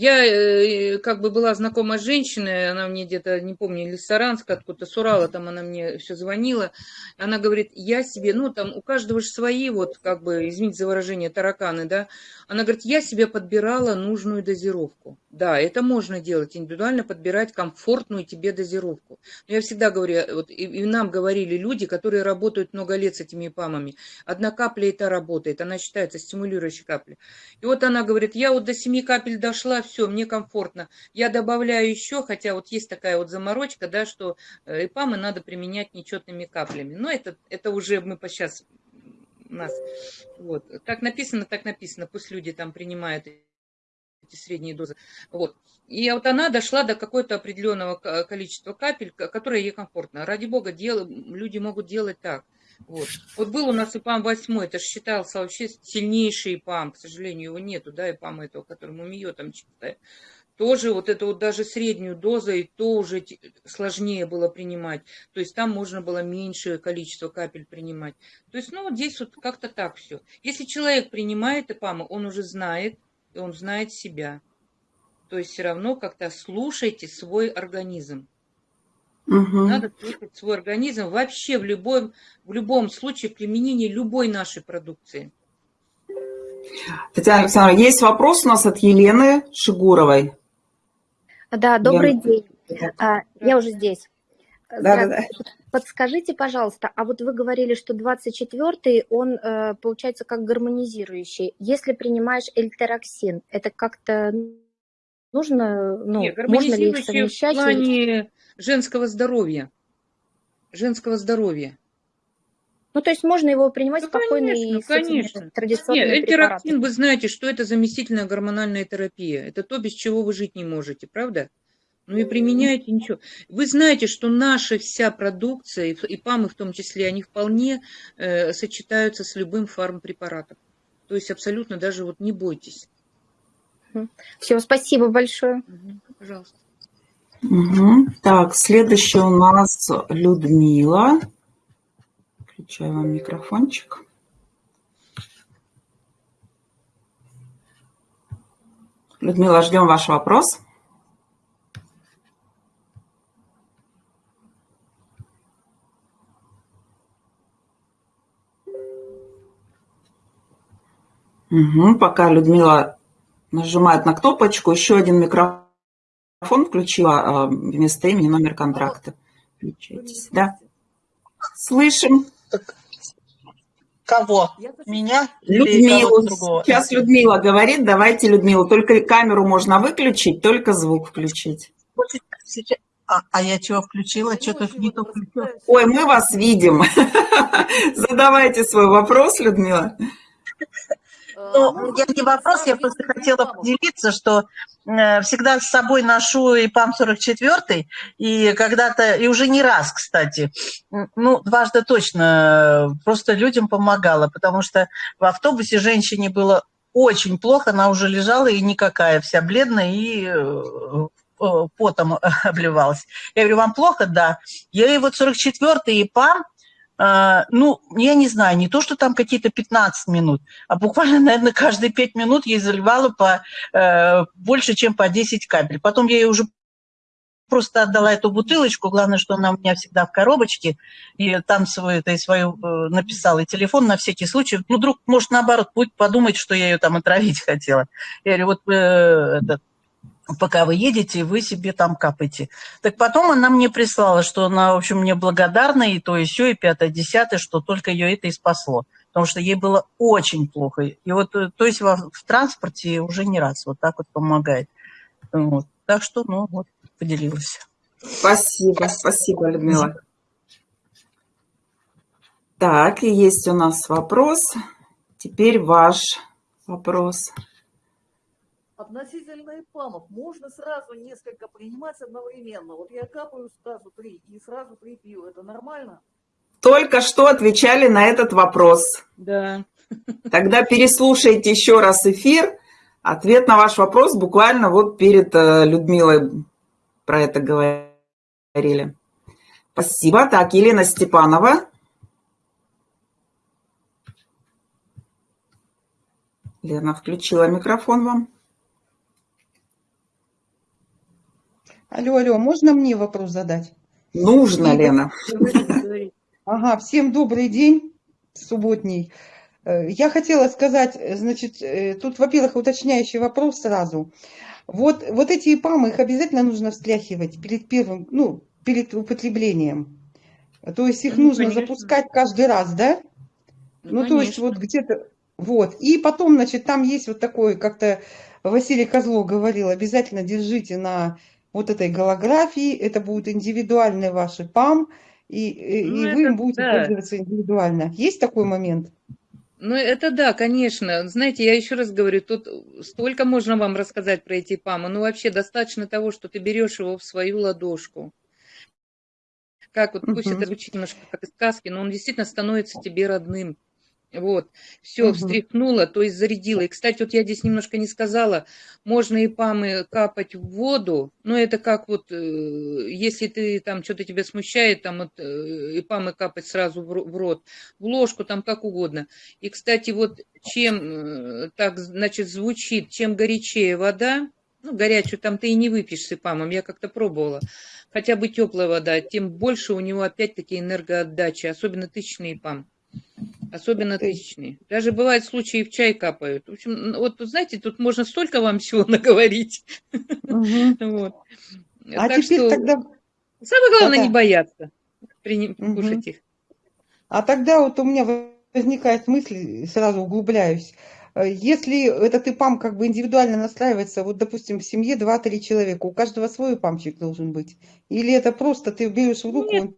Я э, как бы была знакома с женщиной, она мне где-то, не помню, или Саранска, откуда-то с Урала, там она мне все звонила. Она говорит, я себе, ну там у каждого же свои, вот как бы, извините за выражение, тараканы, да. Она говорит, я себе подбирала нужную дозировку. Да, это можно делать, индивидуально подбирать комфортную тебе дозировку. Но я всегда говорю, вот и, и нам говорили люди, которые работают много лет с этими ПАМами, одна капля это работает, она считается стимулирующей каплей. И вот она говорит, я вот до 7 капель дошла, все, мне комфортно. Я добавляю еще, хотя вот есть такая вот заморочка, да, что э, ИПАМы надо применять нечетными каплями. Но это, это уже мы сейчас нас, вот, как написано, так написано, пусть люди там принимают эти средние дозы. Вот. И вот она дошла до какого-то определенного количества капель, которое ей комфортно. Ради бога, дел, люди могут делать так. Вот. вот был у нас ИПАМ 8, это же считался вообще сильнейший ИПАМ, к сожалению, его нету, да, ИПАМа этого, которому МИО там чистая. Тоже вот это вот даже среднюю дозу, и то уже сложнее было принимать. То есть там можно было меньшее количество капель принимать. То есть, ну, вот здесь вот как-то так все. Если человек принимает ИПАМы, он уже знает, и он знает себя. То есть все равно как-то слушайте свой организм. Угу. Надо слушать свой организм вообще в любом, в любом случае применении любой нашей продукции. Татьяна Александровна, есть вопрос у нас от Елены Шигуровой. Да, добрый я... день. А, я уже здесь. Да, да, да. Подскажите, пожалуйста, а вот вы говорили, что 24-й, он э, получается как гармонизирующий. Если принимаешь эльтероксин, это как-то нужно, ну, Нет, можно ли их совмещать? в плане женского здоровья. Женского здоровья. Ну, то есть можно его принимать ну, спокойно конечно, и конечно. традиционные Нет, эльтероксин, вы знаете, что это заместительная гормональная терапия. Это то, без чего вы жить не можете, правда? Ну и применяйте ничего. Вы знаете, что наша вся продукция, и ПАМы в том числе, они вполне э, сочетаются с любым фармпрепаратом. То есть абсолютно даже вот не бойтесь. Все, спасибо большое. Пожалуйста. Угу. Так, следующая у нас Людмила. Включаю вам микрофончик. Людмила, ждем ваш вопрос. Угу, пока Людмила нажимает на кнопочку, еще один микрофон включила а, вместо имени номер контракта. Включайтесь. Да. Слышим. Кого? Меня? Людмилу. Сейчас Людмила говорит. Давайте, Людмила, только камеру можно выключить, только звук включить. А, а я чего включила? Что-то не то включила. Ой, мы вас видим. Задавайте свой вопрос, Людмила. Ну, я не вопрос, я просто хотела поделиться, что э, всегда с собой ношу и ПАМ-44, и когда-то, и уже не раз, кстати, ну, дважды точно, просто людям помогала, потому что в автобусе женщине было очень плохо, она уже лежала и никакая, вся бледная и э, э, потом обливалась. Я говорю, вам плохо? Да. Я ей вот 44-й и ПАМ, ну, я не знаю, не то, что там какие-то 15 минут, а буквально, наверное, каждые 5 минут я заливала по, э, больше, чем по 10 капель. Потом я ей уже просто отдала эту бутылочку, главное, что она у меня всегда в коробочке, и там свою, это, и свою э, написала, и телефон на всякий случай. Ну, вдруг, может, наоборот, будет подумать, что я ее там отравить хотела. Я говорю, вот э, этот, пока вы едете, вы себе там капаете. Так потом она мне прислала, что она, в общем, мне благодарна, и то, и все, и пятое, десятое, что только ее это и спасло. Потому что ей было очень плохо. И вот, э, то есть в, в транспорте уже не раз вот так вот помогает. Вот. Так что, ну, вот, поделилась. Спасибо, спасибо, Людмила. Так, и есть у нас вопрос. Теперь ваш вопрос. Относительно ИПАМов, можно сразу несколько принимать одновременно. Вот я капаю сразу три и сразу три пью. Это нормально? Только что отвечали на этот вопрос. Да. Тогда переслушайте еще раз эфир. Ответ на ваш вопрос буквально вот перед э, Людмилой про это говорили. Спасибо. Так, Елена Степанова. Лена включила микрофон вам. Алло, алло, можно мне вопрос задать? Нужно, Лена. Ага, всем добрый день, субботний. Э, я хотела сказать, значит, э, тут, во-первых, уточняющий вопрос сразу. Вот, вот эти ИПАМы, их обязательно нужно встряхивать перед первым, ну, перед употреблением. То есть их Ну, нужно конечно. запускать каждый раз, да? Ну, то есть вот где-то, вот. И потом, значит, там есть вот такой, как-то Василий Козлов говорил, обязательно держите на вот этой голографии, это будут индивидуальные ваши ПАМ, и, и, Ну, и вы это им будете да. пользоваться индивидуально. Есть такой момент? Ну, это да, конечно. Знаете, я еще раз говорю, тут столько можно вам рассказать про эти ПАМы. Ну, вообще достаточно того, что ты берешь его в свою ладошку. Как вот, пусть Мгм. это звучит немножко как из сказки, но он действительно становится тебе родным. Вот, все, Мгм. встряхнула, то есть зарядила. И, кстати, вот я здесь немножко не сказала, можно и памы капать в воду, но это как вот, э, если ты там что-то тебя смущает, там вот э, и памы капать сразу в рот, в ложку, там как угодно. И, кстати, вот чем э, так, значит, звучит, чем горячее вода, ну, горячую там ты и не выпьешь с ипамом, я как-то пробовала, хотя бы теплая вода, тем больше у него опять-таки энергоотдача, особенно тысячный ипам. Особенно ты. тысячные. Даже бывают случаи, в чай капают. В общем, н- вот знаете, тут можно столько вам всего наговорить. Мгм. Вот. А Так теперь что тогда, самое главное не Да-да. бояться прини- Мгм. кушать их. а тогда вот у меня возникает мысль, сразу углубляюсь. Э, Если этот ИПАМ как бы индивидуально настраивается, вот, допустим, в семье 2-3 человека, у каждого свой ИПАМчик должен быть? Или это просто ты берешь в руку, Нет, он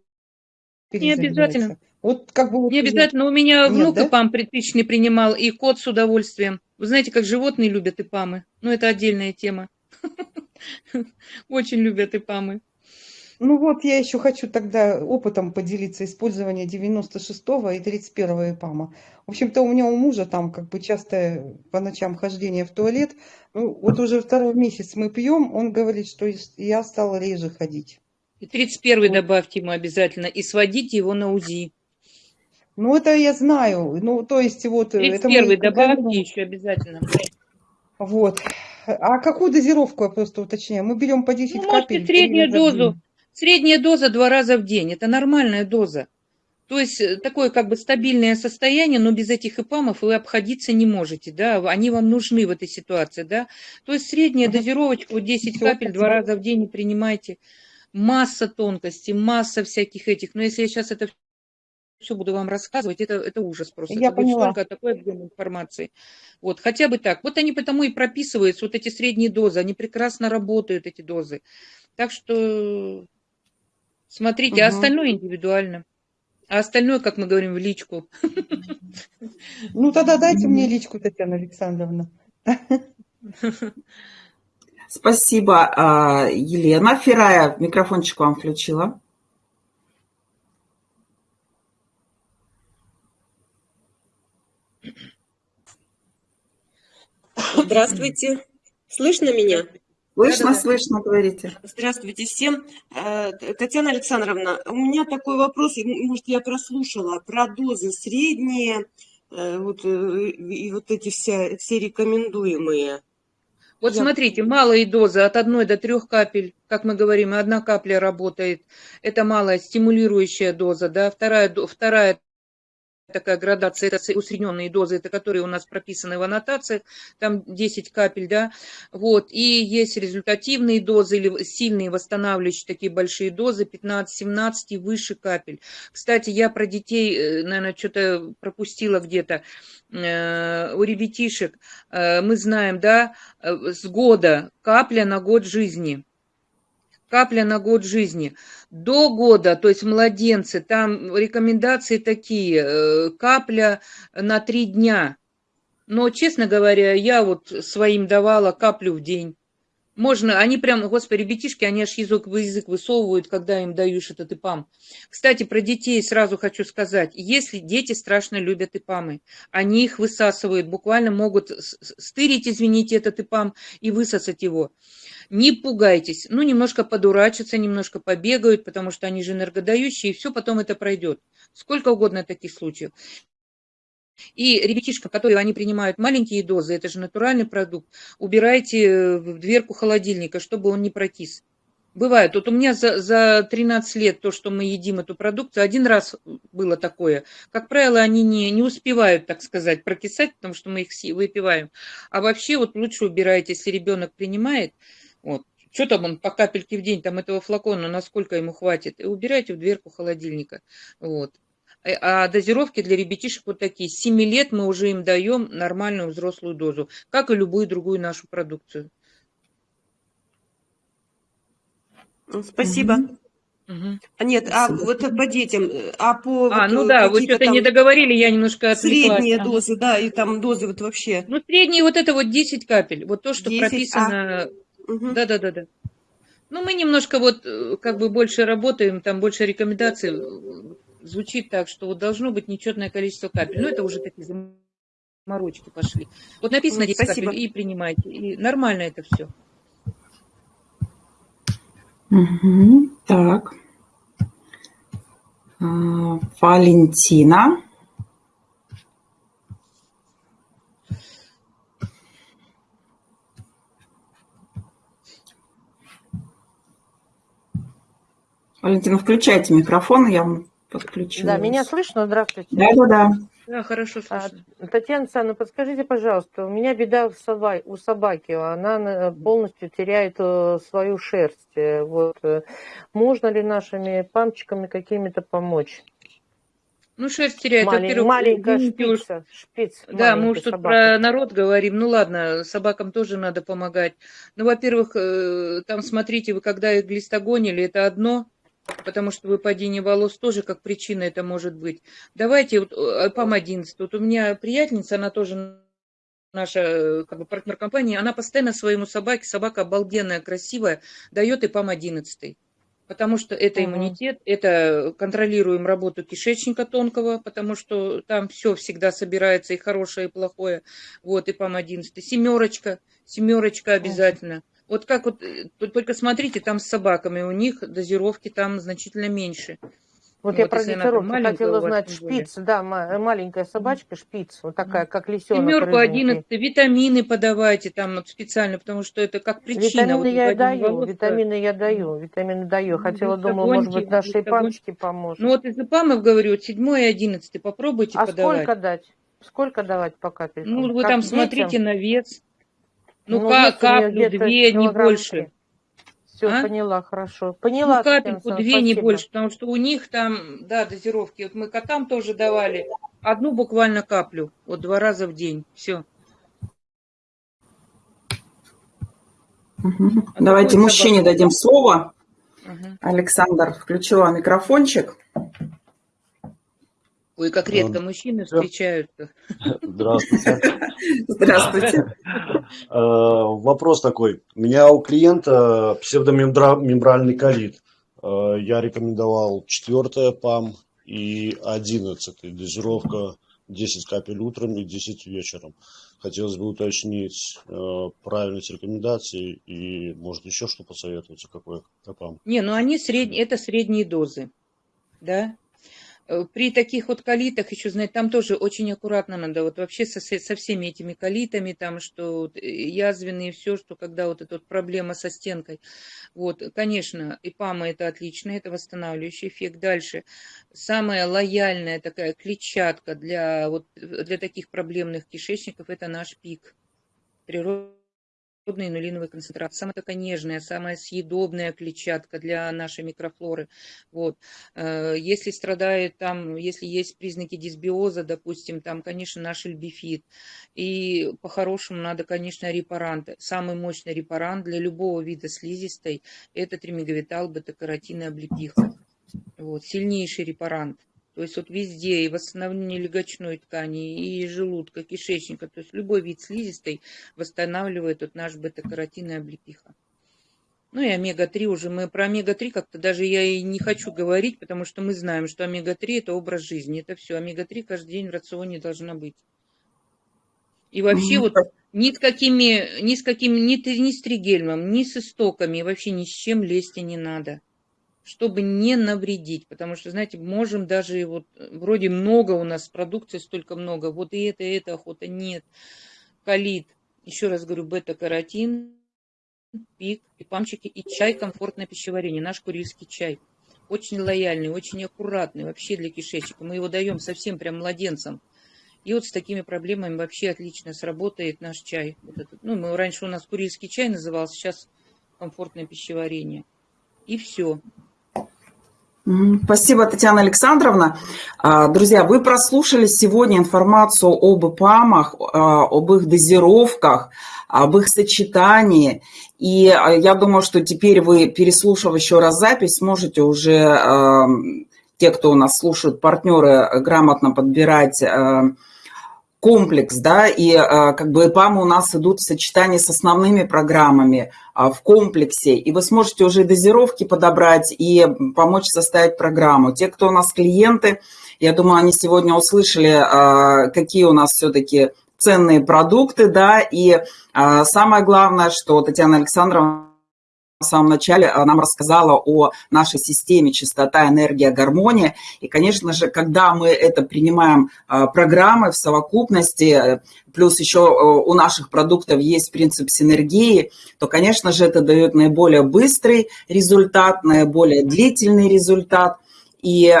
не обязательно. Вот как бы вот Не обязательно. У меня Нет, внук да? ИПАМ тысячный принимал, и кот с удовольствием. Вы знаете, как животные любят ИПАМы? Ну, это отдельная тема. Очень любят ИПАМы. Ну вот я еще хочу тогда опытом поделиться использования 96 и 31 ИПАМа. В общем-то, у меня у мужа там как бы часто по ночам хождение в туалет. Ну, вот уже второй месяц мы пьем, он говорит, что я стала реже ходить. И 31 Вот. добавьте ему обязательно. И сводите его на УЗИ. Ну, это я знаю. Ну, то есть вот... э, это мы 31 добавьте контролируем. еще обязательно. Вот. А какую дозировку, я просто уточняю? Мы берем по 10 Ну, капель. среднюю дозу. Средняя доза два раза в день. Это нормальная доза. То есть э, такое как бы стабильное состояние, но без этих ипамов вы обходиться не можете, да, они вам нужны в этой ситуации, да. То есть средняя Мгм. дозировочка, вот 10 Всё, капель два раза в день принимайте. Масса тонкостей, масса всяких этих. Но если я сейчас это все буду вам рассказывать, это, это ужас просто. Я это будет поняла. столько такой объем информации. Вот, хотя бы так. Вот они потому и прописываются, вот эти средние дозы, они прекрасно работают, эти дозы. Так что смотрите, а Мгм. остальное индивидуально. А остальное, как мы говорим, в личку. Ну, тогда дайте мне личку, Татьяна Александровна. Спасибо, а, Елена. Фирая, микрофончик вам включила. Здравствуйте. Слышно меня? Слышно, Да-да-да. слышно, говорите. Здравствуйте всем. Э, Татьяна Александровна, у меня такой вопрос, может, я прослушала, про дозы средние, э, вот, э, и вот эти все, все рекомендуемые. Вот Я- смотрите, малые дозы от 1 до 3 капель, как мы говорим, одна капля работает. Это малая стимулирующая доза, да. Вторая, вторая такая градация, это усредненные дозы, это которые у нас прописаны в аннотациях, там 10 капель, да, вот, и есть результативные дозы или сильные восстанавливающие такие большие дозы, 15-17 и выше капель. Кстати, я про детей, э, наверное, что-то пропустила где-то, э, у ребятишек, э, мы знаем, да, с года капля на год жизни, капля на год жизни. До года, то есть младенцы, там рекомендации такие, э, капля на три дня. Но, честно говоря, я вот своим давала каплю в день. Можно, они прям, господи, ребятишки, они аж язык, язык высовывают, когда им даешь этот ИПАМ. Кстати, про детей сразу хочу сказать. Если дети страшно любят ИПАМы, они их высасывают, буквально могут стырить, извините, этот ИПАМ и высосать его. Не пугайтесь, ну, немножко подурачатся, немножко побегают, потому что они же энергодающие, и все потом это пройдет. Сколько угодно таких случаев. И ребятишкам, которые они принимают маленькие дозы, это же натуральный продукт, убирайте в дверку холодильника, чтобы он не прокис. Бывает. Вот у меня за, за 13 лет то, что мы едим эту продукцию, один раз было такое. Как правило, они не, не успевают, так сказать, прокисать, потому что мы их выпиваем. А вообще вот лучше убирайте, если ребенок принимает, вот. Что там он по капельке в день, там этого флакона, насколько ему хватит, и убирайте в дверку холодильника. Вот. Э, а дозировки для ребятишек вот такие. С 7 лет мы уже им даем нормальную взрослую дозу, как и любую другую нашу продукцию. Спасибо. Угу. А нет, а вот по детям, а по... А, вот, ну да, вы что-то не договорили, я немножко отвлеклась. Средние а. дозы, да, и там дозы вот вообще. Ну, средние вот это вот 10 капель, вот то, что 10, прописано... А да, да, да, да. Ну, мы немножко вот э, как бы больше работаем, там больше рекомендаций э, звучит так, что вот должно быть нечетное количество капель. Ну, это уже такие заморочки пошли. Вот написано 10 Спасибо. капель и принимайте. И нормально это все. Угу, так. А, Валентина. Валентина, включайте микрофон, я вам подключу. Да, меня слышно? Здравствуйте. Да, да, да. Да, хорошо слышно. А, Татьяна Александровна, подскажите, пожалуйста, у меня беда у собаки, у собаки, она полностью теряет э, свою шерсть. Э, вот. Э, можно ли нашими памчиками какими-то помочь? Ну, шерсть теряет. Малень, маленькая шпица, шпиц. Да, мы уж тут про народ говорим. Ну, ладно, собакам тоже надо помогать. Ну, во-первых, там, смотрите, вы когда их глистогонили, это одно – потому что выпадение волос тоже как причина это может быть. Давайте, вот, э, ПАМ-11, вот у меня приятельница, она тоже наша э, как бы, партнер компании, она постоянно своему собаке, собака обалденная, красивая, дает и ПАМ-11 потому что это иммунитет, это контролируем работу кишечника тонкого, потому что там все всегда собирается, и хорошее, и плохое. Вот, и ПАМ-11. Семерочка, семерочка обязательно. Вот как вот, э, только смотрите, там с собаками, у них дозировки там значительно меньше. Вот, вот я про дозировку хотела знать. Шпиц, да, маленькая собачка, шпиц, вот такая, как лисенок. Семерку, одиннадцатый, витамины подавайте там вот специально, потому что это как причина. Витамины вот, я даю, волос, витамины я даю, витамины даю. Ну, Хотела, думала, может быть, нашей памочке поможет. Ну вот из ипамов, говорю, седьмой и одиннадцатый, попробуйте а подавать. А сколько дать? Сколько давать по капелькам? Ну, вы как там детям? смотрите на вес. Ну, ну как, каплю, две, не больше. Все, а? поняла, хорошо. Поняла. Ну, капельку, две, спасибо. не больше, потому что у них там, да, дозировки. Вот мы котам тоже давали одну буквально каплю, вот два раза в день. Все. Угу. Давайте мужчине дадим слово. Угу. Александр, включила микрофончик. Ой, как редко мужчины встречаются. Здравствуйте. Здравствуйте. Э, вопрос такой. У меня у клиента псевдомембральный колит. Э, я рекомендовал 4 ПАМ и 11 дозировка 10 капель утром и 10 вечером. Хотелось бы уточнить э, правильность рекомендаций и, может, еще что посоветуете, какой ПАМ? Не, ну они средние, это средние дозы, да, при таких вот калитах еще, знаете, там тоже очень аккуратно надо, вот вообще со, со всеми этими калитами, там, что э, язвенные, все, что когда вот эта вот проблема со стенкой. Вот, конечно, ИПАМа это отлично, это восстанавливающий эффект. Дальше, самая лояльная такая клетчатка для, вот, для таких проблемных кишечников, это наш пик. Природа природной инулиновой концентрации. Самая такая нежная, самая съедобная клетчатка для нашей микрофлоры. Вот. Э, если страдает там, если есть признаки дисбиоза, допустим, там, конечно, наш эльбифит. И по-хорошему надо, конечно, репаранты. Самый мощный репарант для любого вида слизистой – это тримеговитал, бета-каротин и облепиха. Вот. Сильнейший репарант. То есть вот везде и восстановление легочной ткани, и желудка, кишечника. То есть любой вид слизистой восстанавливает вот наш бета-каротин и облепиха. Ну и омега-3 уже. Мы про омега-3 как-то даже я и не хочу говорить, потому что мы знаем, что омега-3 это образ жизни. Это все. Омега-3 каждый день в рационе должна быть. И вообще вот ни с какими, ни с какими, ни, ни с тригельмом, ни с истоками, вообще ни с чем лезть и не надо чтобы не навредить, потому что, знаете, можем даже вот вроде много у нас продукции, столько много, вот и это, и это охота, нет, калит, еще раз говорю, бета-каротин, пик, и памчики, и чай, комфортное пищеварение, наш курильский чай, очень лояльный, очень аккуратный вообще для кишечника, мы его даем совсем прям младенцам, и вот с такими проблемами вообще отлично сработает наш чай. Вот этот. Ну, мы, раньше у нас курильский чай назывался, сейчас комфортное пищеварение. И все. Спасибо, Татьяна Александровна. А, друзья, вы прослушали сегодня информацию об ИПАМах, а, об их дозировках, об их сочетании. И а, я думаю, что теперь вы, переслушав еще раз запись, сможете уже, те, кто у нас слушают, партнеры, грамотно подбирать комплекс, да, и а, как бы ЭПАМы у нас идут в сочетании с основными программами а, в комплексе, и вы сможете уже дозировки подобрать и помочь составить программу. Те, кто у нас клиенты, я думаю, они сегодня услышали, а, какие у нас все-таки ценные продукты, да, и самое главное, что Татьяна Александровна в самом начале э, нам рассказала о нашей системе чистота, энергия, гармония. И, конечно же, когда мы это принимаем э, программы в совокупности, э, плюс еще у наших продуктов есть принцип синергии, то, конечно же, это дает наиболее быстрый результат, наиболее длительный результат. И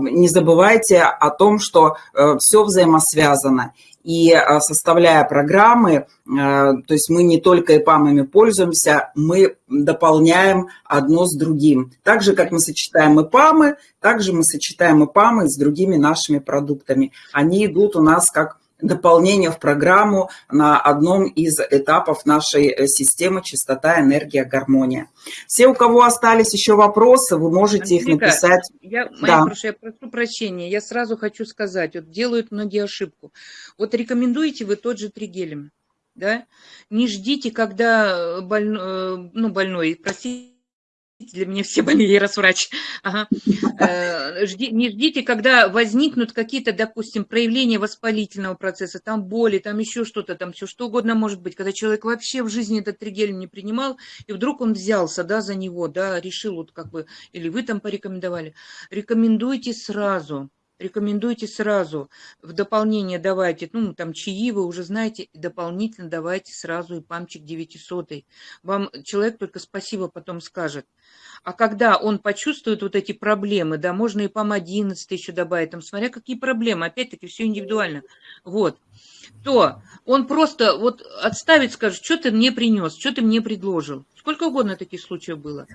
не забывайте о том, что все взаимосвязано. И а, составляя программы, а, то есть мы не только ИПАМами пользуемся, мы дополняем одно с другим. Так же, как мы сочетаем ИПАМы, также мы сочетаем ИПАМы с другими нашими продуктами. Они идут у нас как дополнение в программу на одном из этапов нашей э, системы «Чистота, энергия, гармония». Все, у кого остались еще вопросы, вы можете Андрейка, их написать. Я, да. прошу, я прошу прощения, я сразу хочу сказать, вот делают многие ошибку. Вот рекомендуете вы тот же тригелем, да? Не ждите, когда больной, э, ну, больной, простите, для меня все больные, я раз врач. Ага. Э, жди, не ждите, когда возникнут какие-то, допустим, проявления воспалительного процесса, там боли, там еще что-то, там все что угодно может быть, когда человек вообще в жизни этот тригель не принимал, и вдруг он взялся, да, за него, да, решил вот как бы, или вы там порекомендовали. Рекомендуйте сразу, рекомендуйте сразу. В дополнение давайте, ну, там чаи вы уже знаете, дополнительно давайте сразу и памчик 900. Вам человек только спасибо потом скажет. А когда он почувствует вот эти проблемы, да, можно и ПАМ 11 еще добавить, там, смотря какие проблемы, опять-таки все индивидуально, вот, то он просто вот отставит, скажет, что ты мне принес, что ты мне предложил. Сколько угодно таких случаев было.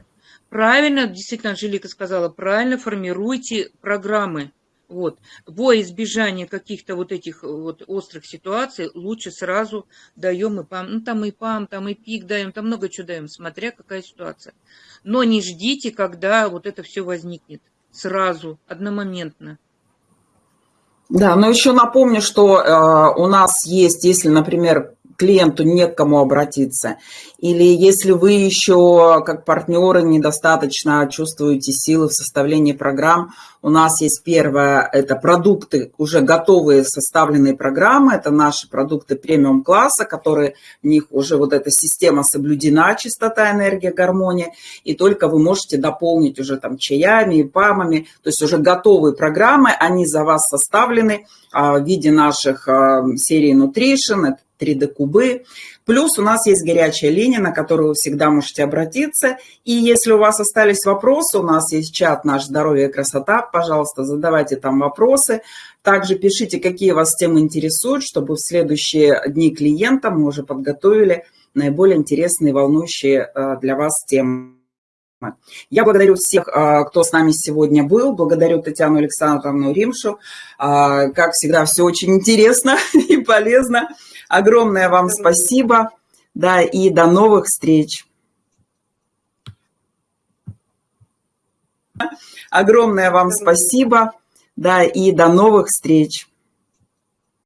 Правильно, действительно, Анжелика сказала, правильно формируйте программы. Вот. Во избежание каких-то вот этих вот острых ситуаций лучше сразу даем и пам. Ну, там и пам, там и пик даем, там много чего даем, смотря какая ситуация. Но не ждите, когда вот это все возникнет. Сразу, одномоментно. Да, но еще напомню, что э, у нас есть, если, например, клиенту не к кому обратиться, или если вы еще как партнеры недостаточно чувствуете силы в составлении программ, у нас есть первое, это продукты, уже готовые составленные программы, это наши продукты премиум-класса, которые, в них уже вот эта система соблюдена, чистота, энергия, гармония, и только вы можете дополнить уже там чаями и памами, то есть уже готовые программы, они за вас составлены а, в виде наших а, серий Nutrition, это 3D-кубы. Плюс у нас есть горячая линия, на которую вы всегда можете обратиться. И если у вас остались вопросы, у нас есть чат «Наш здоровье и красота». Пожалуйста, задавайте там вопросы. Также пишите, какие вас темы интересуют, чтобы в следующие дни клиентам мы уже подготовили наиболее интересные волнующие э, для вас темы. Я благодарю всех, э, кто с нами сегодня был. Благодарю Татьяну Александровну Римшу. Э, как всегда, все очень интересно и полезно. Огромное вам спасибо. Да, и до новых встреч. Огромное вам спасибо. Да, и до новых встреч.